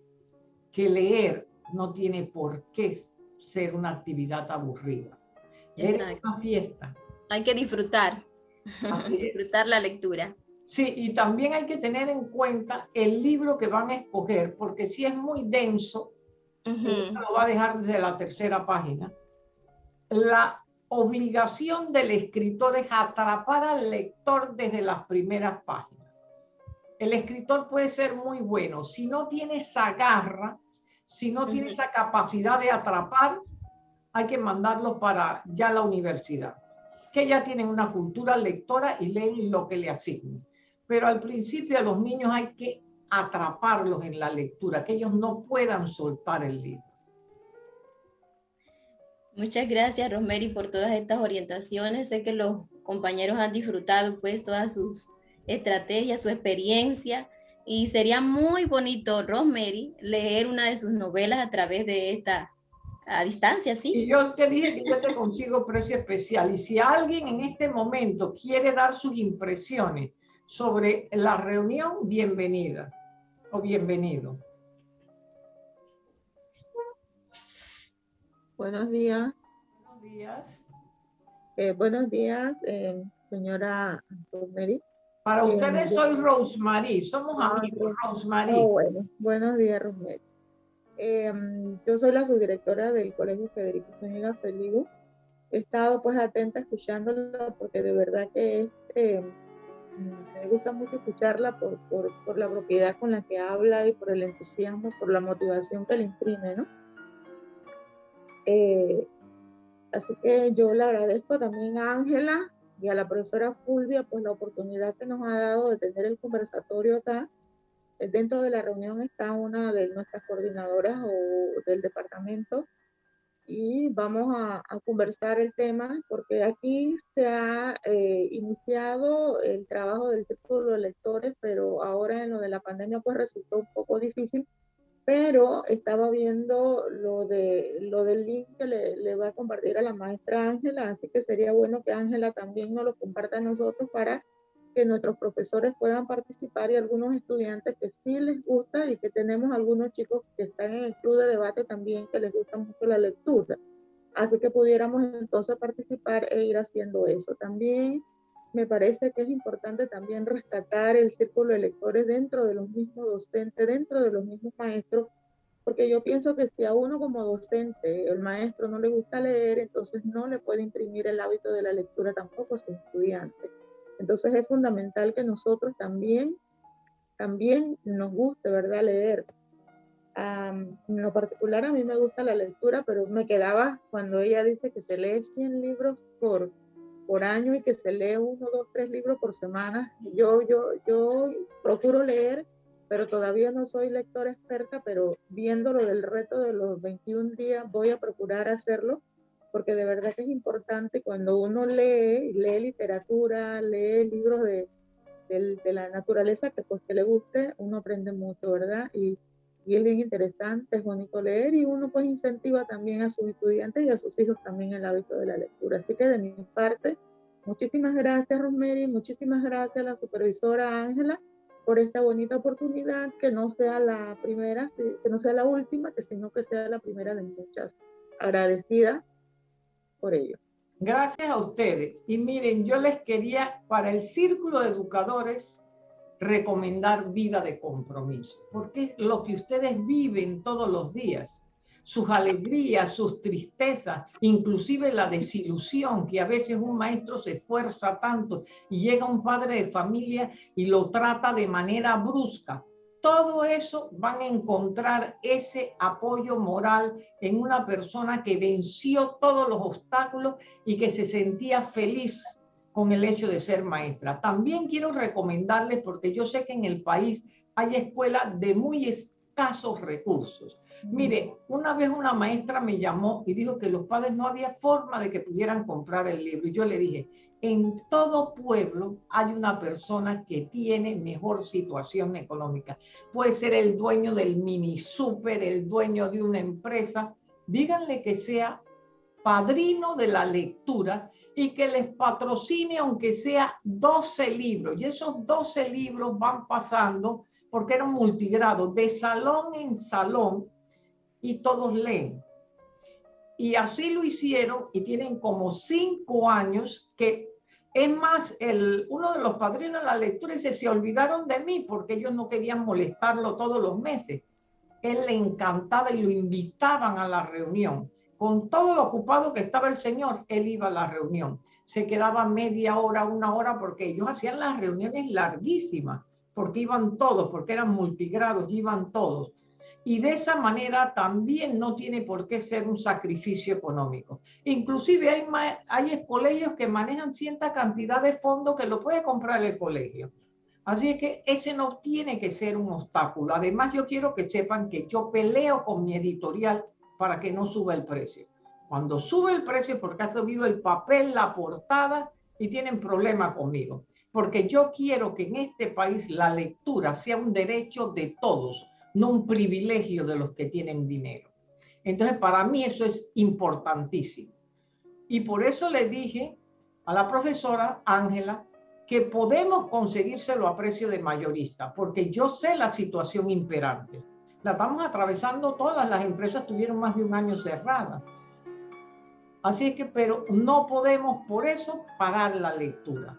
que leer no tiene por qué ser una actividad aburrida. Es una fiesta. Hay que disfrutar, disfrutar la lectura. Sí, y también hay que tener en cuenta el libro que van a escoger, porque si es muy denso, lo va a dejar desde la tercera página. La obligación del escritor es atrapar al lector desde las primeras páginas. El escritor puede ser muy bueno. Si no tiene esa garra, si no tiene esa capacidad de atrapar, hay que mandarlo para ya la universidad, que ya tienen una cultura lectora y leen lo que le asignen. Pero al principio a los niños hay que atraparlos en la lectura, que ellos no puedan soltar el libro. Muchas gracias, Rosemary, por todas estas orientaciones. Sé que los compañeros han disfrutado pues todas sus estrategias, su experiencia y sería muy bonito, Rosemary, leer una de sus novelas a través de esta a distancia, ¿sí? Y yo te dije que yo te consigo precio especial y si alguien en este momento quiere dar sus impresiones sobre la reunión, bienvenida o bienvenido. Buenos días. Buenos días. Eh, buenos días, eh, señora Rosemary. Para eh, ustedes soy Rosemary, somos ah, amigos, Rosemary. Oh, bueno, buenos días, Rosemary. yo soy la subdirectora del Colegio Federico Zúñiga Feligo. He estado pues atenta escuchándola porque de verdad que es, me gusta mucho escucharla por, por, por, la propiedad con la que habla y por el entusiasmo, por la motivación que le imprime, ¿no? Eh, así que yo le agradezco también a Ángela y a la profesora Fulvia pues la oportunidad que nos ha dado de tener el conversatorio acá. Dentro de la reunión está una de nuestras coordinadoras o del departamento y vamos a, conversar el tema porque aquí se ha eh, iniciado el trabajo del círculo de lectores, pero ahora en lo de la pandemia pues resultó un poco difícil pero estaba viendo lo, de, lo del link que le, le va a compartir a la maestra Ángela, así que sería bueno que Ángela también nos lo comparta a nosotros para que nuestros profesores puedan participar y algunos estudiantes que sí les gusta y que tenemos algunos chicos que están en el club de debate también que les gusta mucho la lectura. Así que pudiéramos entonces participar e ir haciendo eso. También me parece que es importante también rescatar el círculo de lectores dentro de los mismos docentes, dentro de los mismos maestros, porque yo pienso que si a uno como docente, el maestro no le gusta leer, entonces no le puede imprimir el hábito de la lectura tampoco a su estudiante. Entonces es fundamental que nosotros también, también nos guste, ¿verdad?, leer. en lo particular a mí me gusta la lectura, pero me quedaba cuando ella dice que se lee 100 libros por, por año y que se lee uno, dos, tres libros por semana. Yo, yo, yo procuro leer, pero todavía no soy lectora experta, pero viéndolo del reto de los 21 días voy a procurar hacerlo, porque de verdad que es importante cuando uno lee, lee literatura, lee libros de, de, de la naturaleza que pues que le guste, uno aprende mucho, ¿verdad? Y, y es bien interesante, es bonito leer y uno pues incentiva también a sus estudiantes y a sus hijos también el hábito de la lectura. Así que de mi parte, muchísimas gracias Rosemary, muchísimas gracias a la supervisora Ángela por esta bonita oportunidad, que no sea la primera, que no sea la última, que sino que sea la primera de muchas. Agradecida Gracias a ustedes. Y miren, yo les quería, para el Círculo de Educadores, recomendar vida de compromiso, porque es lo que ustedes viven todos los días, sus alegrías, sus tristezas, inclusive la desilusión, que a veces un maestro se esfuerza tanto y llega un padre de familia y lo trata de manera brusca. Todo eso van a encontrar ese apoyo moral en una persona que venció todos los obstáculos y que se sentía feliz con el hecho de ser maestra. También quiero recomendarles, porque yo sé que en el país hay escuelas de muy escasos recursos. Mire, una vez una maestra me llamó y dijo que los padres no había forma de que pudieran comprar el libro. Y yo le dije, en todo pueblo hay una persona que tiene mejor situación económica. Puede ser el dueño del mini super, el dueño de una empresa. Díganle que sea padrino de la lectura y que les patrocine aunque sea 12 libros. Y esos 12 libros van pasando, porque eran multigrados, de salón en salón, y todos leen. Y así lo hicieron y tienen como cinco años que, es más, el, uno de los padrinos de la lectura dice, se olvidaron de mí porque ellos no querían molestarlo todos los meses. Él le encantaba y lo invitaban a la reunión con todo lo ocupado que estaba el señor, él iba a la reunión. Se quedaba media hora, una hora, porque ellos hacían las reuniones larguísimas, porque iban todos, porque eran multigrados, iban todos. Y de esa manera también no tiene por qué ser un sacrificio económico. Inclusive hay, hay colegios que manejan cierta cantidad de fondos que lo puede comprar el colegio. Así es que ese no tiene que ser un obstáculo. Además, yo quiero que sepan que yo peleo con mi editorial para que no suba el precio. Cuando sube el precio porque ha subido el papel, la portada y tienen problema conmigo. Porque yo quiero que en este país la lectura sea un derecho de todos, no un privilegio de los que tienen dinero. Entonces, para mí eso es importantísimo. Y por eso le dije a la profesora Ángela que podemos conseguírselo a precio de mayorista, porque yo sé la situación imperante. La estamos atravesando todas, las empresas tuvieron más de un año cerradas. Así es que, pero no podemos por eso pagar la lectura,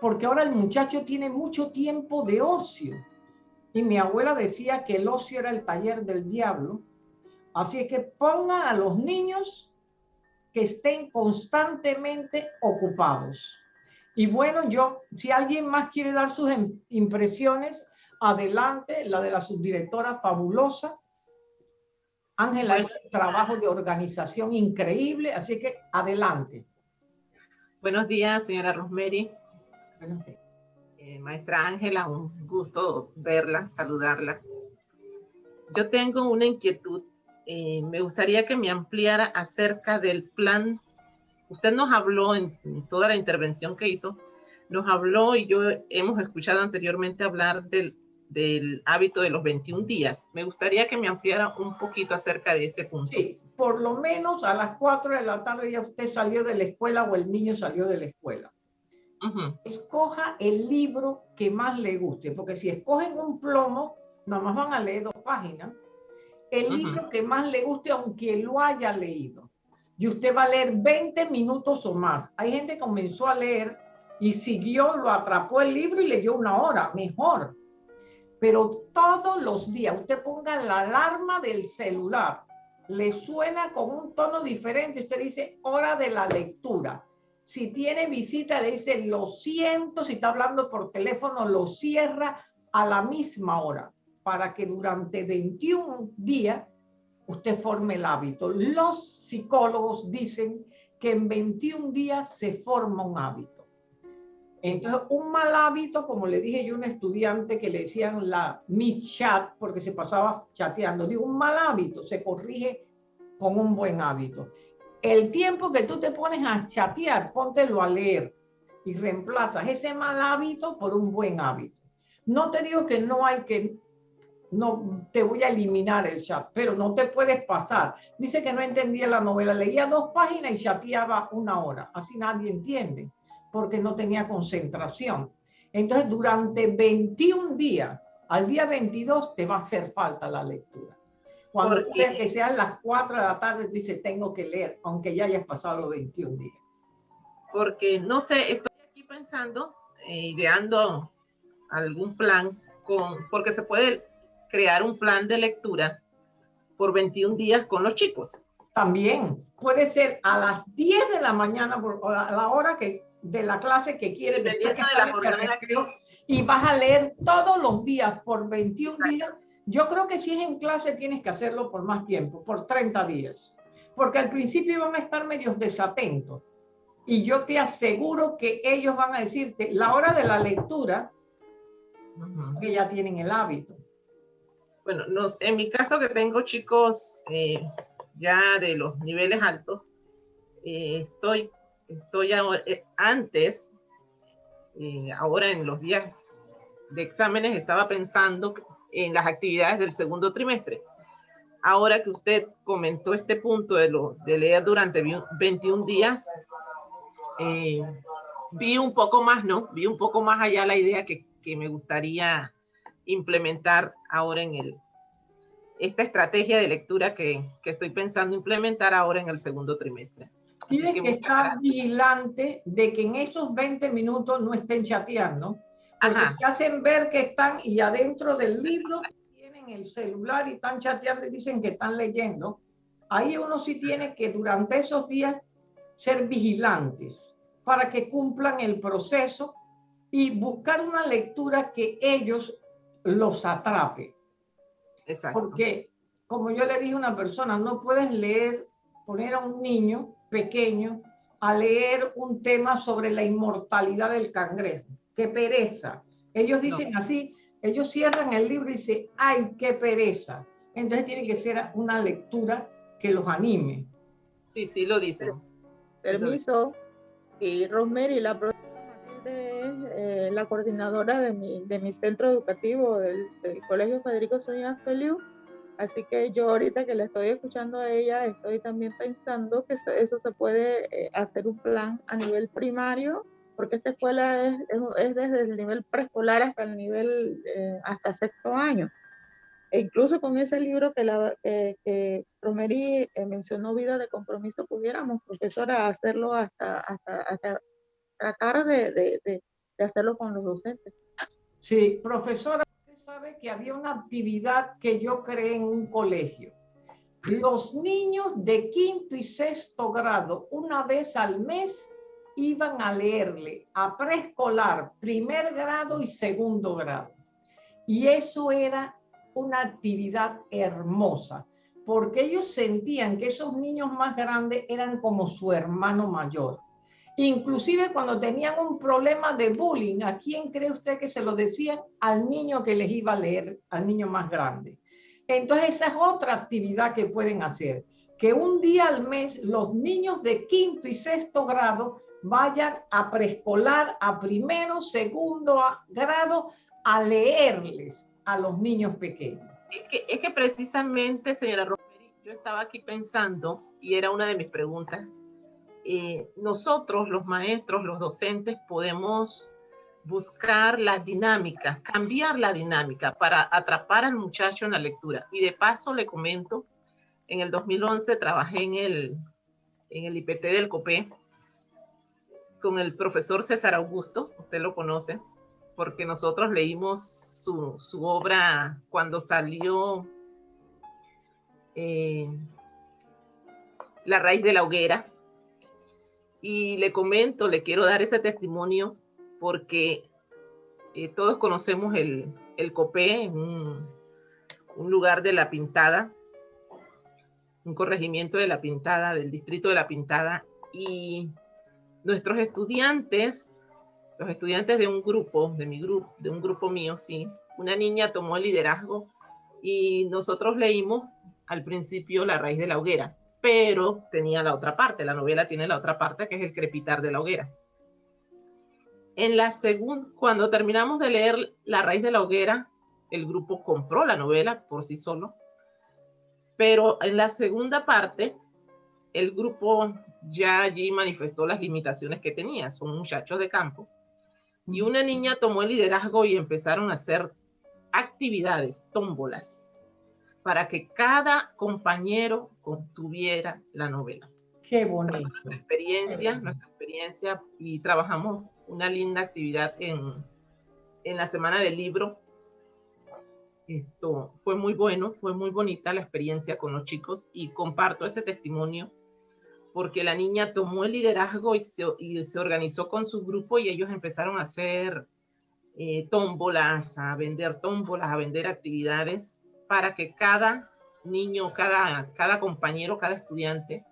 porque ahora el muchacho tiene mucho tiempo de ocio. Y mi abuela decía que el ocio era el taller del diablo. Así es que pongan a los niños que estén constantemente ocupados. Y bueno, yo, si alguien más quiere dar sus em, impresiones, adelante, la de la subdirectora fabulosa. Ángela hizo un trabajo de organización increíble, así que adelante. Buenos días, señora Rosemary. Eh, maestra Ángela, un gusto verla, saludarla. Yo tengo una inquietud. Eh, me gustaría que me ampliara acerca del plan usted nos habló en, toda la intervención que hizo, nos habló y yo hemos escuchado anteriormente hablar del, del hábito de los 21 días. Me gustaría que me ampliara un poquito acerca de ese punto. Sí, por lo menos a las 4 de la tarde ya usted salió de la escuela o el niño salió de la escuela. Escoja el libro que más le guste, porque si escogen un plomo, nada más van a leer dos páginas. El libro que más le guste, aunque lo haya leído y usted va a leer 20 minutos o más. Hay gente que comenzó a leer y siguió, lo atrapó el libro y leyó una hora, mejor. Pero todos los días usted ponga la alarma del celular, le suena con un tono diferente, usted dice hora de la lectura. Si tiene visita, le dice lo siento, si está hablando por teléfono, lo cierra a la misma hora, para que durante 21 días usted forme el hábito. Los psicólogos dicen que en 21 días se forma un hábito. Entonces, un mal hábito, como le dije yo a un estudiante que le decían la mi chat, porque se pasaba chateando, digo, un mal hábito se corrige con un buen hábito. El tiempo que tú te pones a chatear, póntelo a leer y reemplazas ese mal hábito por un buen hábito. No te digo que no hay que no te voy a eliminar el chat, pero no te puedes pasar. Dice que no entendía la novela, leía dos páginas y chateaba una hora. Así nadie entiende, porque no tenía concentración. Entonces, durante 21 días, al día 22 te va a hacer falta la lectura. Cuando que sean las 4 de la tarde, dice tengo que leer, aunque ya hayas pasado los 21 días. Porque, no sé, estoy aquí pensando, eh, ideando algún plan, con, porque se puede crear un plan de lectura por 21 días con los chicos. También puede ser a las 10 de la mañana, a la hora que, de la clase que quieres. Dependiendo de la jornada Y vas a leer todos los días por 21 días. Yo creo que si es en clase tienes que hacerlo por más tiempo, por 30 días. Porque al principio van a estar medios desatentos. Y yo te aseguro que ellos van a decirte la hora de la lectura, que ya tienen el hábito bueno, nos, en mi caso que tengo chicos eh, ya de los niveles altos, eh, estoy, estoy eh, antes, ahora en los días de exámenes estaba pensando en las actividades del segundo trimestre. Ahora que usted comentó este punto de, lo, de leer durante 21 días, vi un poco más, ¿no? Vi un poco más allá la idea que, que me gustaría implementar ahora en el, esta estrategia de lectura que, que estoy pensando implementar ahora en el segundo trimestre. Tienes que, estar vigilante de que en esos 20 minutos no estén chateando, porque se hacen ver que están y adentro del libro tienen el celular y están chateando y dicen que están leyendo. Ahí uno sí tiene que durante esos días ser vigilantes para que cumplan el proceso y buscar una lectura que ellos los atrape. Exacto. Porque, como yo le dije a una persona, no puedes leer, poner a un niño pequeño a leer un tema sobre la inmortalidad del cangrejo. ¡Qué pereza! Ellos dicen así, ellos cierran el libro y dicen, ay, qué pereza. Entonces tiene que ser una lectura que los anime. Sí, sí, lo dicen. Permiso. Y Rosemary, la profesora Matilde es la coordinadora de mi, de mi centro educativo del, Colegio Federico Soña Feliu. Así que yo ahorita que le estoy escuchando a ella, estoy también pensando que eso, se puede eh, hacer un plan a nivel primario, porque esta escuela es, es, desde el nivel preescolar hasta el nivel, eh, hasta sexto año. E incluso con ese libro que, la, que Romery eh, mencionó, Vida de Compromiso, pudiéramos, profesora, hacerlo hasta, hasta, tratar de, de, de, hacerlo con los docentes. Sí, profesora, usted sabe que había una actividad que yo creé en un colegio. Los niños de quinto y sexto grado, una vez al mes, iban a leerle a preescolar, primer grado y segundo grado. Y eso era una actividad hermosa, porque ellos sentían que esos niños más grandes eran como su hermano mayor. Inclusive cuando tenían un problema de bullying, ¿a quién cree usted que se lo decían? Al niño que les iba a leer, al niño más grande. Entonces esa es otra actividad que pueden hacer, que un día al mes los niños de quinto y sexto grado vayan a preescolar, a primero, segundo grado, a leerles a los niños pequeños. Es que, es que precisamente, señora Romero, yo estaba aquí pensando, y era una de mis preguntas, eh, nosotros, los maestros, los docentes, podemos buscar la dinámica, cambiar la dinámica para atrapar al muchacho en la lectura. Y de paso le comento, en el 2011 trabajé en el, en el IPT del COPE con el profesor César Augusto, usted lo conoce, porque nosotros leímos su, su obra cuando salió eh, La raíz de la hoguera. Y le comento, le quiero dar ese testimonio porque eh, todos conocemos el, el COPE, un, un lugar de La Pintada, un corregimiento de La Pintada, del distrito de La Pintada, y nuestros estudiantes los estudiantes de un grupo, de mi grupo, de un grupo mío, sí, una niña tomó el liderazgo y nosotros leímos al principio La raíz de la hoguera, pero tenía la otra parte, la novela tiene la otra parte que es el crepitar de la hoguera. En la segunda, cuando terminamos de leer La raíz de la hoguera, el grupo compró la novela por sí solo, pero en la segunda parte, el grupo ya allí manifestó las limitaciones que tenía, son muchachos de campo, y una niña tomó el liderazgo y empezaron a hacer actividades, tómbolas, para que cada compañero contuviera la novela. Qué bonito. nuestra experiencia, nuestra experiencia y trabajamos una linda actividad en, en la semana del libro. Esto fue muy bueno, fue muy bonita la experiencia con los chicos y comparto ese testimonio porque la niña tomó el liderazgo y se, y se organizó con su grupo y ellos empezaron a hacer eh, tómbolas, a vender tómbolas, a vender actividades para que cada niño, cada, cada compañero, cada estudiante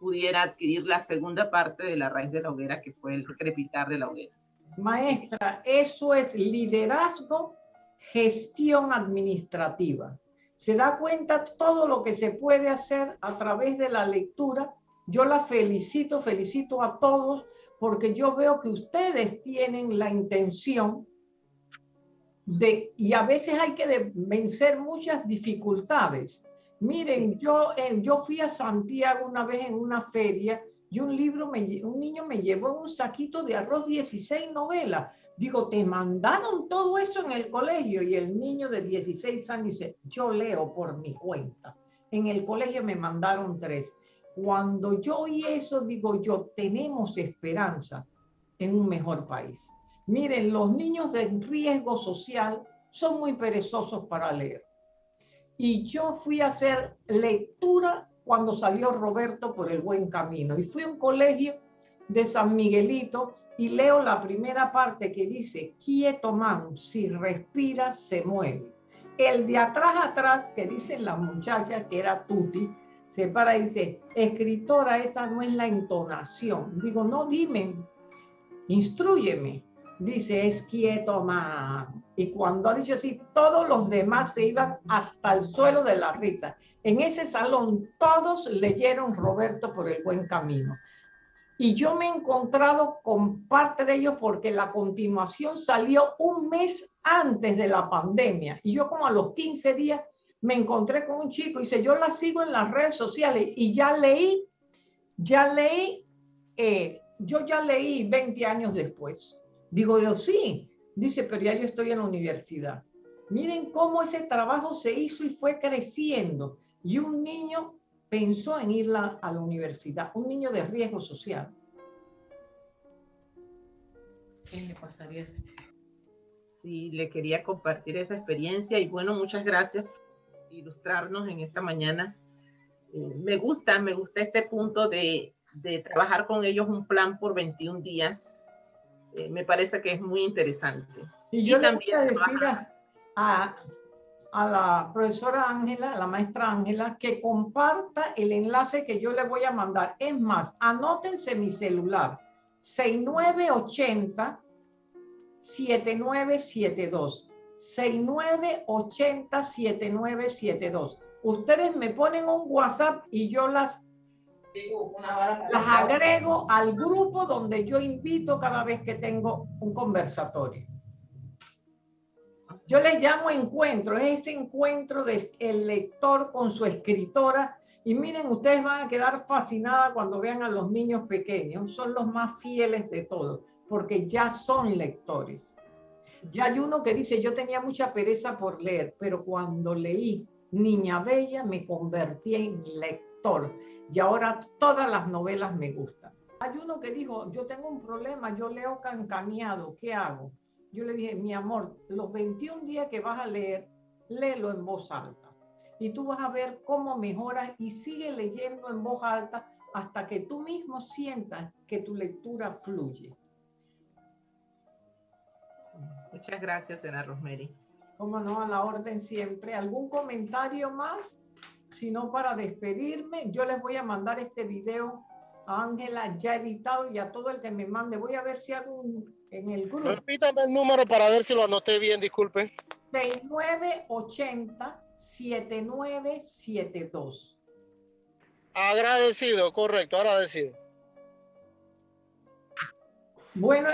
pudiera adquirir la segunda parte de la raíz de la hoguera, que fue el crepitar de la hoguera. Maestra, eso es liderazgo, gestión administrativa. Se da cuenta todo lo que se puede hacer a través de la lectura yo la felicito, felicito a todos porque yo veo que ustedes tienen la intención de, y a veces hay que vencer muchas dificultades. Miren, yo, eh, yo fui a Santiago una vez en una feria y un libro, me, un niño me llevó un saquito de arroz 16 novelas. Digo, te mandaron todo eso en el colegio y el niño de 16 años dice, yo leo por mi cuenta. En el colegio me mandaron tres. Cuando yo oí eso, digo yo, tenemos esperanza en un mejor país. Miren, los niños de riesgo social son muy perezosos para leer. Y yo fui a hacer lectura cuando salió Roberto por el buen camino. Y fui a un colegio de San Miguelito y leo la primera parte que dice, quieto man, si respira se mueve. El de atrás atrás, que dice la muchacha que era Tuti, se para y dice, escritora, esa no es la entonación. Digo, no, dime, instruyeme. dice, es quieto, más. Y cuando ha dicho así, todos los demás se iban hasta el suelo de la risa. En ese salón todos leyeron Roberto por el buen camino. Y yo me he encontrado con parte de ellos porque la continuación salió un mes antes de la pandemia. Y yo como a los 15 días me encontré con un chico y dice, yo la sigo en las redes sociales y ya leí, ya leí, eh, yo ya leí 20 años después. Digo yo, sí. Dice, pero ya yo estoy en la universidad. Miren cómo ese trabajo se hizo y fue creciendo. Y un niño pensó en ir a la universidad, un niño de riesgo social. ¿Qué le pasaría? Sí, le quería compartir esa experiencia y bueno, muchas gracias ilustrarnos en esta mañana. Eh, me gusta, me gusta este punto de, de, trabajar con ellos un plan por 21 días. Eh, me parece que es muy interesante. Y yo también decir a, a la profesora Ángela, la maestra Ángela, que comparta el enlace que yo le voy a mandar. Es más, anótense mi celular, 6980 7972. 6980 7972. Ustedes me ponen un WhatsApp y yo las, las agrego al grupo donde yo invito cada vez que tengo un conversatorio. Yo les llamo encuentro, es ese encuentro del lector con su escritora. Y miren, ustedes van a quedar fascinadas cuando vean a los niños pequeños. Son los más fieles de todos, porque ya son lectores. Ya hay uno que dice, yo tenía mucha pereza por leer, pero cuando leí Niña Bella me convertí en lector. Y ahora todas las novelas me gustan. Hay uno que dijo, yo tengo un problema, yo leo cancaneado, ¿qué hago? yo le dije, mi amor, los 21 días que vas a leer, léelo en voz alta. Y tú vas a ver cómo mejoras y sigue leyendo en voz alta hasta que tú mismo sientas que tu lectura fluye. Muchas gracias, Ana Rosemary. Cómo no, a la orden siempre. ¿Algún comentario más? Si no, para despedirme, yo les voy a mandar este video a Ángela ya editado y a todo el que me mande. Voy a ver si hago un, en el grupo. Repítame el número para ver si lo anoté bien, disculpe. 6980-7972. Agradecido, correcto, agradecido. Bueno,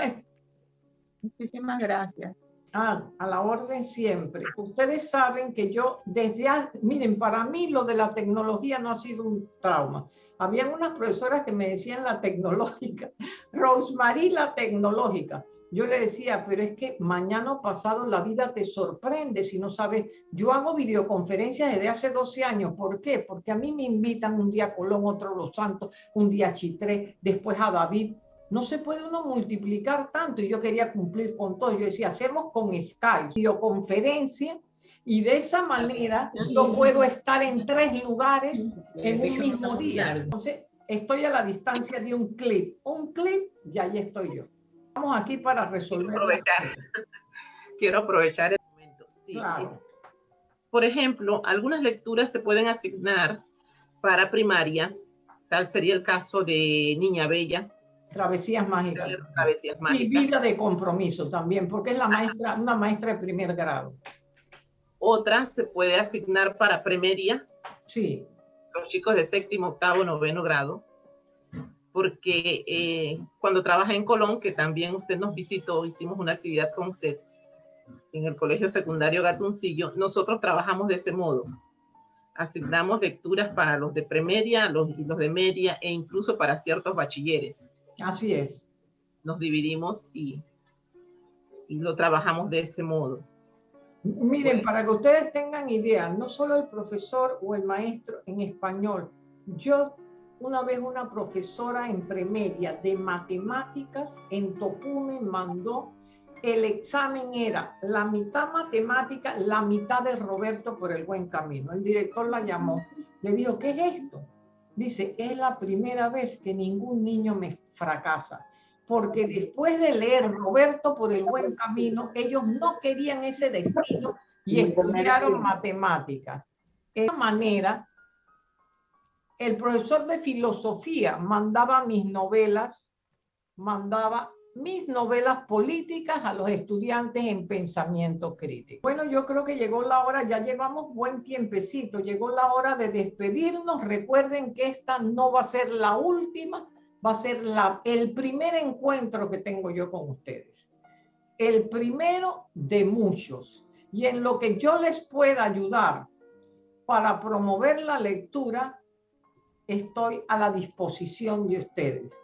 muchísimas gracias. Ah, a la orden siempre. Ustedes saben que yo desde, miren, para mí lo de la tecnología no ha sido un trauma. Habían unas profesoras que me decían la tecnológica, Rosemary la tecnológica. Yo le decía, pero es que mañana pasado la vida te sorprende si no sabes. Yo hago videoconferencias desde hace 12 años. ¿Por qué? Porque a mí me invitan un día a Colón, otro a Los Santos, un día a Chitré, después a David. No se puede uno multiplicar tanto y yo quería cumplir con todo. Yo decía, hacemos con Skype, videoconferencia y de esa manera yo puedo estar en tres lugares en un mismo día. Entonces, estoy a la distancia de un clip. Un clip y ahí estoy yo. Estamos aquí para resolver. Quiero aprovechar, Quiero aprovechar el momento. Sí, por ejemplo, algunas lecturas se pueden asignar para primaria. Tal sería el caso de Niña Bella. Travesías mágicas. Travesías mágicas. Y vida de compromiso también, porque es la maestra, una maestra de primer grado. Otra se puede asignar para primaria. Sí. Los chicos de séptimo, octavo, noveno grado. Porque eh, cuando trabaja en Colón, que también usted nos visitó, hicimos una actividad con usted en el Colegio Secundario Gatuncillo, nosotros trabajamos de ese modo. Asignamos lecturas para los de premedia, los, los de media e incluso para ciertos bachilleres. Así es. Nos dividimos y, y lo trabajamos de ese modo. Miren, para que ustedes tengan idea, no solo el profesor o el maestro en español, yo una vez una profesora en premedia de matemáticas en Tocume mandó, el examen era la mitad matemática, la mitad de Roberto por el buen camino. El director la llamó, le dijo, ¿qué es esto? Dice, es la primera vez que ningún niño me fracasa porque después de leer Roberto por el buen camino, ellos no querían ese destino y estudiaron matemáticas. De esa manera, el profesor de filosofía mandaba mis novelas, mandaba mis novelas políticas a los estudiantes en pensamiento crítico. Bueno, yo creo que llegó la hora, ya llevamos buen tiempecito, llegó la hora de despedirnos. Recuerden que esta no va a ser la última, va a ser el primer encuentro que tengo yo con ustedes. El primero de muchos. Y en lo que yo les pueda ayudar para promover la lectura, estoy a la disposición de ustedes.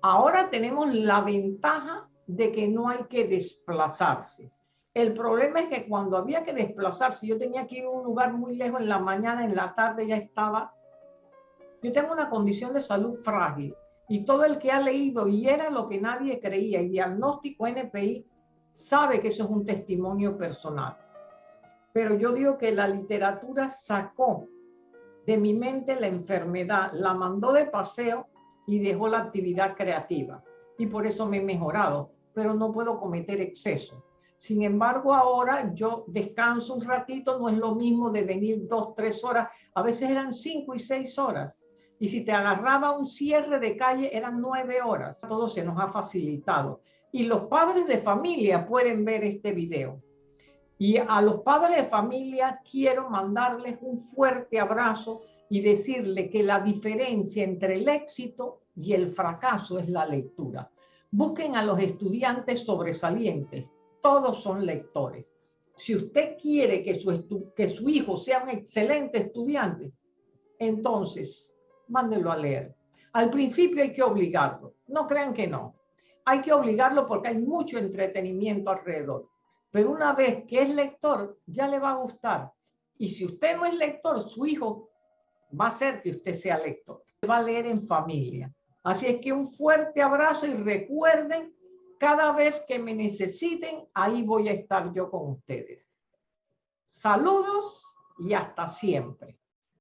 Ahora tenemos la ventaja de que no hay que desplazarse. El problema es que cuando había que desplazarse, yo tenía que ir a un lugar muy lejos en la mañana, en la tarde ya estaba. Yo tengo una condición de salud frágil y todo el que ha leído y era lo que nadie creía, el diagnóstico NPI, sabe que eso es un testimonio personal. Pero yo digo que la literatura sacó de mi mente la enfermedad, la mandó de paseo y dejó la actividad creativa. Y por eso me he mejorado, pero no puedo cometer exceso. Sin embargo, ahora yo descanso un ratito, no es lo mismo de venir dos, tres horas, a veces eran cinco y seis horas. Y si te agarraba un cierre de calle, eran nueve horas. Todo se nos ha facilitado. Y los padres de familia pueden ver este video. Y a los padres de familia quiero mandarles un fuerte abrazo y decirle que la diferencia entre el éxito y el fracaso es la lectura. Busquen a los estudiantes sobresalientes, todos son lectores. Si usted quiere que su, que su hijo sea un excelente estudiante, entonces mándelo a leer. Al principio hay que obligarlo, no crean que no. Hay que obligarlo porque hay mucho entretenimiento alrededor. Pero una vez que es lector, ya le va a gustar. Y si usted no es lector, su hijo va a ser que usted sea lector. Va a leer en familia. Así es que un fuerte abrazo y recuerden, cada vez que me necesiten, ahí voy a estar yo con ustedes. Saludos y hasta siempre.